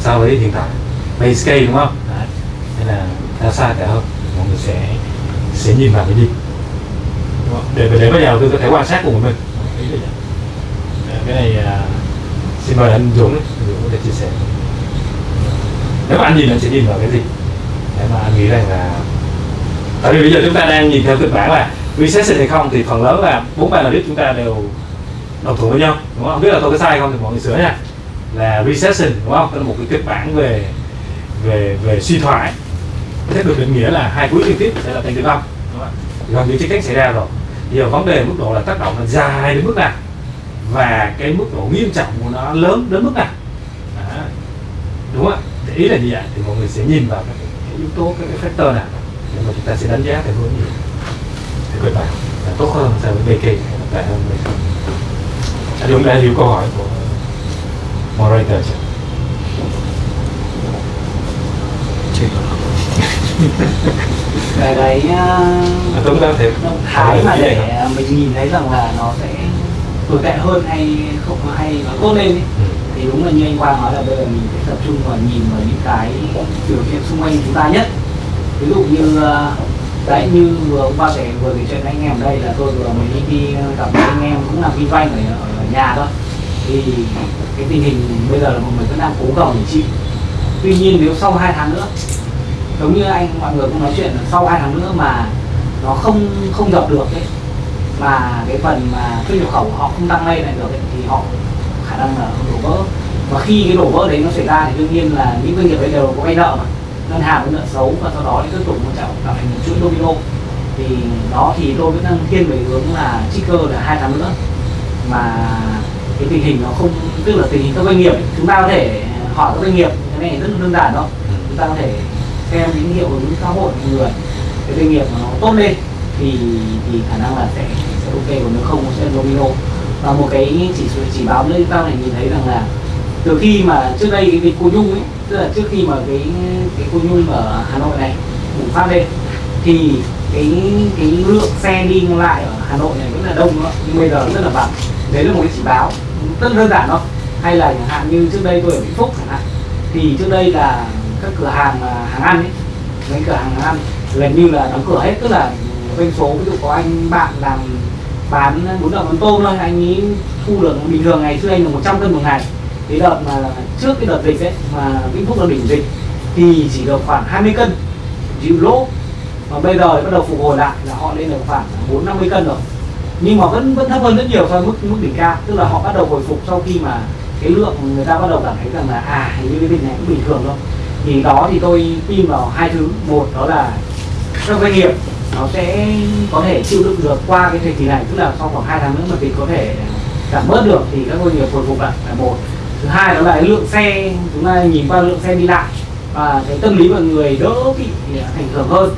so với hiện tại. Base case đúng không? Đấy. nên là theo sai tệ hơn? Mọi người sẽ sẽ nhìn vào cái gì? Để để nhà đầu tư có thể quan sát cùng mình. Vậy. cái này uh, xin mời anh Dũng Dũng có thể chia sẻ. Nếu mà anh nhìn anh sẽ nhìn vào cái gì? Để mà anh nghĩ rằng là tại vì bây giờ chúng ta đang nhìn theo kịch bản là recession hay không thì phần lớn là bốn ba analyst chúng ta đều đồng thuận với nhau đúng không? Không biết là tôi có sai không thì mọi người sửa nha. Là recession đúng không? Đó là một cái kịch bản về về về suy thoái. Thế được định nghĩa là hai quý liên tiếp sẽ là tăng tử vong đúng gần như chắc chắn xảy ra rồi. Giờ vấn đề mức độ là tác động là dài đến mức nào? Và cái mức độ nghiêm trọng của nó lớn đến mức nào? À, đúng không? Ạ ý là như vậy thì mọi người sẽ nhìn vào các cái yếu tố các cái factor nào? Để mà chúng ta sẽ đánh giá theo hướng gì? Kịch bản là tốt hơn so với BK tệ hơn BK anh Dũng đã hiểu câu hỏi của moderator chưa? chưa cái cái À, Tuấn đang thể thái mà để mình nhìn thấy rằng là nó sẽ tồi tệ hơn hay không hay nó tốt lên ấy. Ừ. thì đúng là như anh Quang nói là bây giờ mình sẽ tập trung vào nhìn vào những cái biểu hiện xung quanh chúng ta nhất ví dụ như ờ, đấy như vừa hôm qua sẻ vừa kể chuyện với anh em ở đây là tôi vừa mới đi, đi gặp anh em cũng làm kinh doanh ở, ở nhà thôi. Thì cái tình hình bây giờ là mọi người vẫn đang cố gồng để chịu tuy nhiên nếu sau 2 tháng nữa giống như anh mọi người cũng nói chuyện là sau hai tháng nữa mà nó không không dập được ấy mà cái phần mà xuất nhập khẩu họ không tăng lên lại được ấy, thì họ khả năng là đổ vỡ. Và khi cái đổ vỡ đấy nó xảy ra thì đương nhiên là những doanh nghiệp đấy đều có vay nợ mà ngân hàng với nợ xấu và sau đó thì tiếp tục nó tạo tạo thành một chuỗi domino. Thì đó thì tôi vẫn đang thiên về hướng là trigger là hai tháng nữa. Mà cái tình hình nó không tức là tình hình các doanh nghiệp, chúng ta có thể hỏi các doanh nghiệp, cái này rất là đơn giản thôi. Chúng ta có thể xem những hiệu ứng xã hội của người, cái doanh nghiệp mà nó tốt lên thì thì khả năng là sẽ sẽ ok, còn nếu không, nó sẽ domino. Và một cái chỉ số chỉ báo nữa chúng ta có thể nhìn thấy rằng là từ khi mà trước đây cái dịch cô nhung ấy tức là trước khi mà cái cái cô nhung ở hà nội này bùng phát lên thì cái cái lượng xe đi lại ở Hà Nội này vẫn là đông đó, nhưng bây giờ rất là vắng. Đấy là một cái chỉ báo rất đơn giản thôi. Hay là chẳng hạn như trước đây tôi ở Vĩnh Phúc chẳng hạn thì trước đây là các cửa hàng à, hàng ăn ấy mấy cửa hàng hàng ăn gần như là đóng cửa hết. Tức là doanh số ví dụ có anh bạn làm bán bún đậu mắm tôm thôi anh ấy thu được bình thường ngày xưa anh là 100 cân một ngày cái đợt mà, trước cái đợt dịch ấy, mà Vĩnh Phúc là đỉnh dịch, thì chỉ được khoảng 20 cân. Chịu lỗ và bây giờ bắt đầu phục hồi lại là họ lên được khoảng 4 50 cân rồi. Nhưng mà vẫn vẫn thấp hơn rất nhiều so với mức mức đỉnh cao. Tức là họ bắt đầu hồi phục sau khi mà cái lượng người ta bắt đầu cảm thấy rằng là à hình như cái dịch này cũng bình thường thôi. Thì đó thì tôi tin vào hai thứ. Một, đó là các doanh nghiệp nó sẽ có thể chịu đựng được qua cái thời kỳ này. Tức là sau khoảng 2 tháng nữa mà dịch có thể giảm bớt được thì các doanh nghiệp hồi phục lại. Là một thứ hai đó là cái lượng xe chúng ta nhìn qua lượng xe đi lại và cái tâm lý mọi người đỡ bị à, ảnh hưởng hơn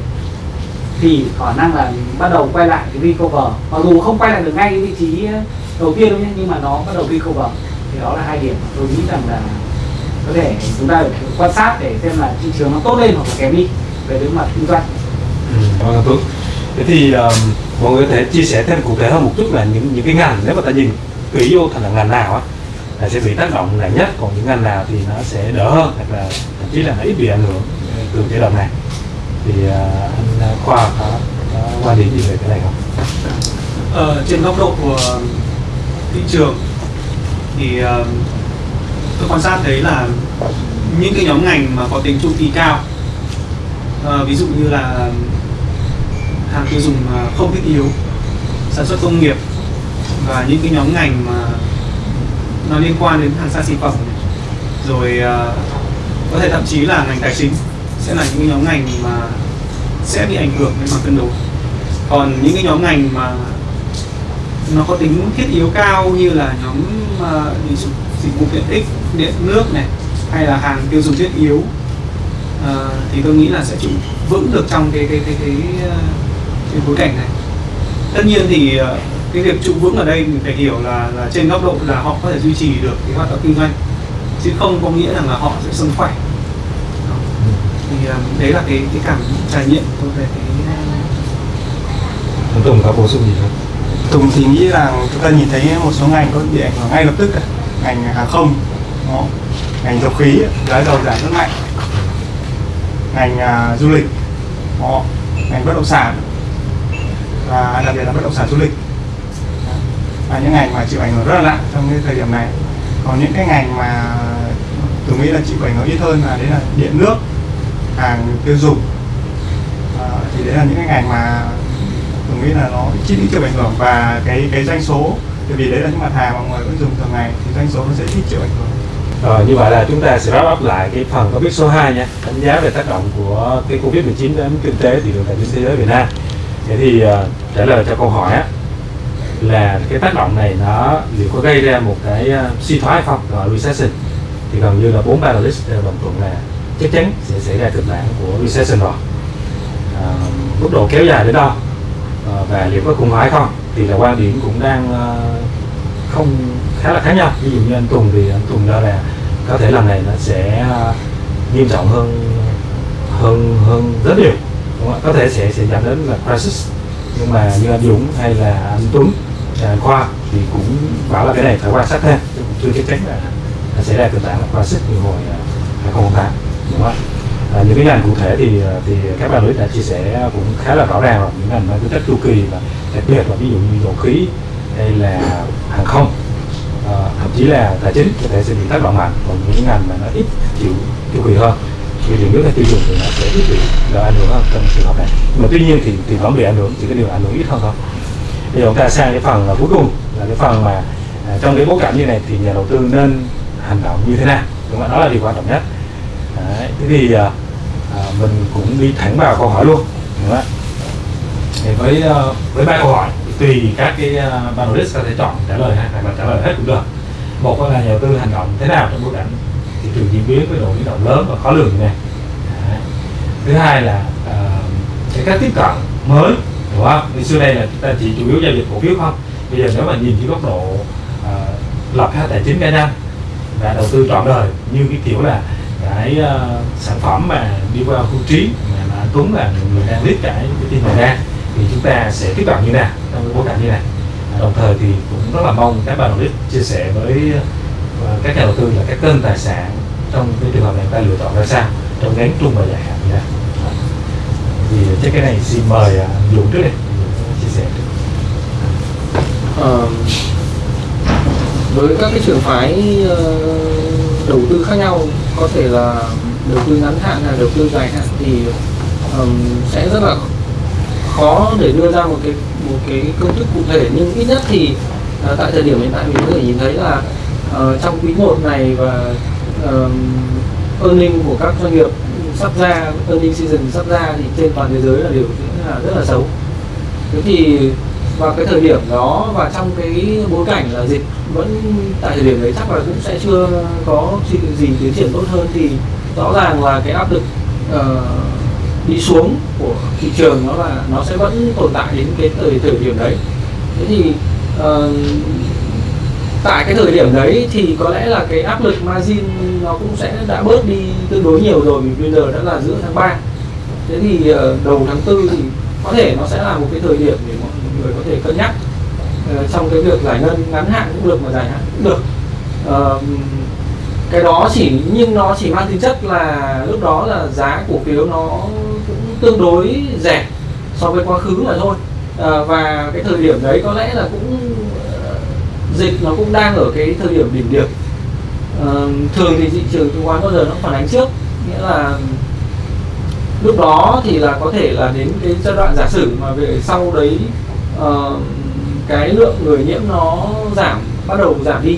thì khả năng là bắt đầu quay lại cái recover. Mặc dù không quay lại được ngay cái vị trí à, đầu tiên đâu nhé nhưng mà nó bắt đầu recover. Thì đó là hai điểm mà tôi nghĩ rằng là có thể chúng ta phải quan sát để xem là thị trường nó tốt lên hoặc là kém đi về đối mặt kinh doanh. Ừ, vâng, cảm ơn Tuấn. Thế thì um, mọi người có thể chia sẻ thêm cụ thể hơn một chút là những những cái ngành nếu mà ta nhìn kỹ vô thành là ngành nào á là sẽ bị tác động nặng nhất còn những ngành nào thì nó sẽ đỡ hơn hoặc là thậm chí là nó ít bị ảnh hưởng từ cái đợt này thì uh, anh à, Khoa có, có quan điểm gì về cái này không? Ờ, trên góc độ của thị trường thì uh, tôi quan sát thấy là những cái nhóm ngành mà có tính chu kỳ cao uh, ví dụ như là hàng tiêu dùng mà không thiết yếu sản xuất công nghiệp và những cái nhóm ngành mà nó liên quan đến hàng xa xỉ phẩm. Rồi uh, có thể thậm chí là ngành tài chính sẽ là những nhóm ngành mà sẽ bị ảnh hưởng đến mặt cân đối. Còn những cái nhóm ngành mà nó có tính thiết yếu cao như là nhóm uh, dịch vụ tiện ích điện nước này hay là hàng tiêu dùng thiết yếu uh, thì tôi nghĩ là sẽ trụ vững được trong cái cái cái cái, cái, cái bối cảnh này. Tất nhiên thì uh, cái việc trụ vững ở đây mình phải hiểu là là trên góc độ là họ có thể duy trì được cái hoạt động kinh doanh chứ không có nghĩa rằng là họ sẽ sống khỏe thì ờ, đấy là cái cái cảm trải nghiệm tôi về cái Anh Tùng có bổ sung gì không? Tùng thì nghĩ rằng chúng ta nhìn thấy một số ngành có bị ảnh hưởng ngay lập tức cả. ngành hàng không đó. ngành dầu khí giá dầu giảm rất mạnh ngành à, du lịch đó. ngành bất động sản và đặc biệt là bất động sản du lịch là những ngành mà chịu ảnh hưởng rất là nặng trong cái thời điểm này. Còn những cái ngành mà tôi nghĩ là chịu ảnh hưởng ít hơn là đấy là điện nước hàng tiêu dùng. À, thì đấy là những cái ngành mà tôi nghĩ là nó ít chịu ảnh hưởng và cái cái doanh số bởi vì đấy là những mặt hàng mà mọi người vẫn dùng thường ngày thì doanh số nó sẽ ít chịu ảnh hưởng. Ờ, như vậy là chúng ta sẽ wrap up lại cái phần topic số 2 nha. Đánh giá về tác động của cái Covid-19 đến kinh tế thị trường tài chính thế giới Việt Nam. Thế thì uh, trả lời cho câu hỏi á là cái tác động này nó liệu có gây ra một cái ờ, suy thoái hay không, gọi recession. Thì gần như là bốn panelist đều đồng thuận là chắc chắn sẽ xảy ra kịch bản của recession rồi. À, mức độ kéo dài đến đâu? À, và liệu có khủng hoảng không? Thì là quan điểm cũng đang không khá là khác nhau. Ví dụ như anh Tùng thì anh Tùng cho là có thể lần này nó sẽ nghiêm trọng hơn hơn hơn rất nhiều. Đúng không? có thể sẽ sẽ dẫn đến là crisis nhưng mà như anh Dũng hay là anh Tuấn à, anh Khoa thì cũng bảo là cái này phải quan sát thêm. Chứ cũng chưa chắc chắn là nó sẽ ra tình trạng là crisis như hồi à, 2008 đúng không? Ạ? À, những cái ngành cụ thể thì à, thì các bạn đã chia sẻ cũng khá là rõ ràng rồi những ngành mang tính chất chu kỳ và đặc biệt là ví dụ như dầu khí hay là hàng không. À, thậm chí là tài chính có thể sẽ bị tác động mạnh còn những ngành mà nó ít chịu chu kỳ hơn vì điều nước hay tiêu dùng thì nó sẽ ít bị được ảnh hưởng hơn trong trường hợp này. Mà tuy nhiên thì thì vẫn bị ảnh hưởng chỉ cái điều ảnh hưởng ít hơn thôi. Bây giờ chúng ta sang cái phần là cuối cùng là cái phần mà à, trong cái bối cảnh như này thì nhà đầu tư nên hành động như thế nào? Đúng không đó là điều quan trọng nhất. Đấy, thế thì à, à, mình cũng đi thẳng vào câu hỏi luôn đúng không thì với ờ, với ba câu hỏi tùy các cái à, panelist có thể chọn trả lời hay là trả lời hết cũng được. Một là nhà đầu tư hành động thế nào trong bối cảnh thị trường diễn biến với độ biến động lớn và khó lường như này. Đấy. thứ hai là ờ, cái cách tiếp cận mới đúng không? Như xưa đây là chúng ta chỉ chủ yếu giao dịch cổ phiếu không? Bây giờ nếu mà nhìn dưới góc độ uh, lập các tài chính cá nhân và đầu tư trọn đời như cái kiểu là cái uh, sản phẩm mà đi qua khu trí mà, mà Tuấn là người đang biết cái tin này ra thì chúng ta sẽ tiếp cận như nào trong cái bối cảnh như này. Đồng thời thì cũng rất là mong các bạn lead chia sẻ với các nhà đầu tư là các kênh tài sản trong cái trường hợp này ta lựa chọn ra sao? Trong ngắn trung và dài hạn như nào thì chắc cái này xin mời à, Dũng trước đi. Chia sẻ trước. Với các cái trường phái ờ, đầu tư khác nhau có thể là đầu tư ngắn hạn hay đầu tư dài hạn thì um, sẽ rất là khó để đưa ra một cái một cái công thức cụ thể. Nhưng ít nhất thì uh, tại thời điểm hiện tại mình có thể nhìn thấy là Ờ, trong quý 1 này và uh, earning của các doanh nghiệp sắp ra earning season sắp ra thì trên toàn thế giới là điều rất là rất là xấu. Thế thì vào cái thời điểm đó và trong cái bối cảnh là dịch vẫn tại thời điểm đấy chắc là cũng sẽ chưa có gì, gì tiến triển tốt hơn thì rõ ràng là cái áp lực uh, đi xuống của thị trường nó là nó sẽ vẫn tồn tại đến cái thời thời điểm đấy. Thế thì uh, tại cái thời điểm đấy thì có lẽ là cái áp lực margin nó cũng sẽ đã bớt đi tương đối nhiều rồi, vì bây giờ đã là giữa tháng 3 thế thì ờ, đầu tháng tư thì có thể nó sẽ là một cái thời điểm để mọi người có thể cân nhắc. Ờ, trong cái việc giải ngân ngắn hạn cũng được mà dài hạn cũng được. Cái đó chỉ, nhưng nó chỉ mang tính chất là lúc đó là giá cổ phiếu nó cũng tương đối rẻ so với quá khứ mà thôi. Ờ, và cái thời điểm đấy có lẽ là cũng dịch nó cũng đang ở cái thời điểm đỉnh điểm. À, thường thì thị trường chứng khoán bao giờ nó phản ánh trước? Nghĩa là lúc đó thì là có thể là đến cái giai đoạn giả sử mà về sau đấy ờ, cái lượng người nhiễm nó giảm bắt đầu giảm đi.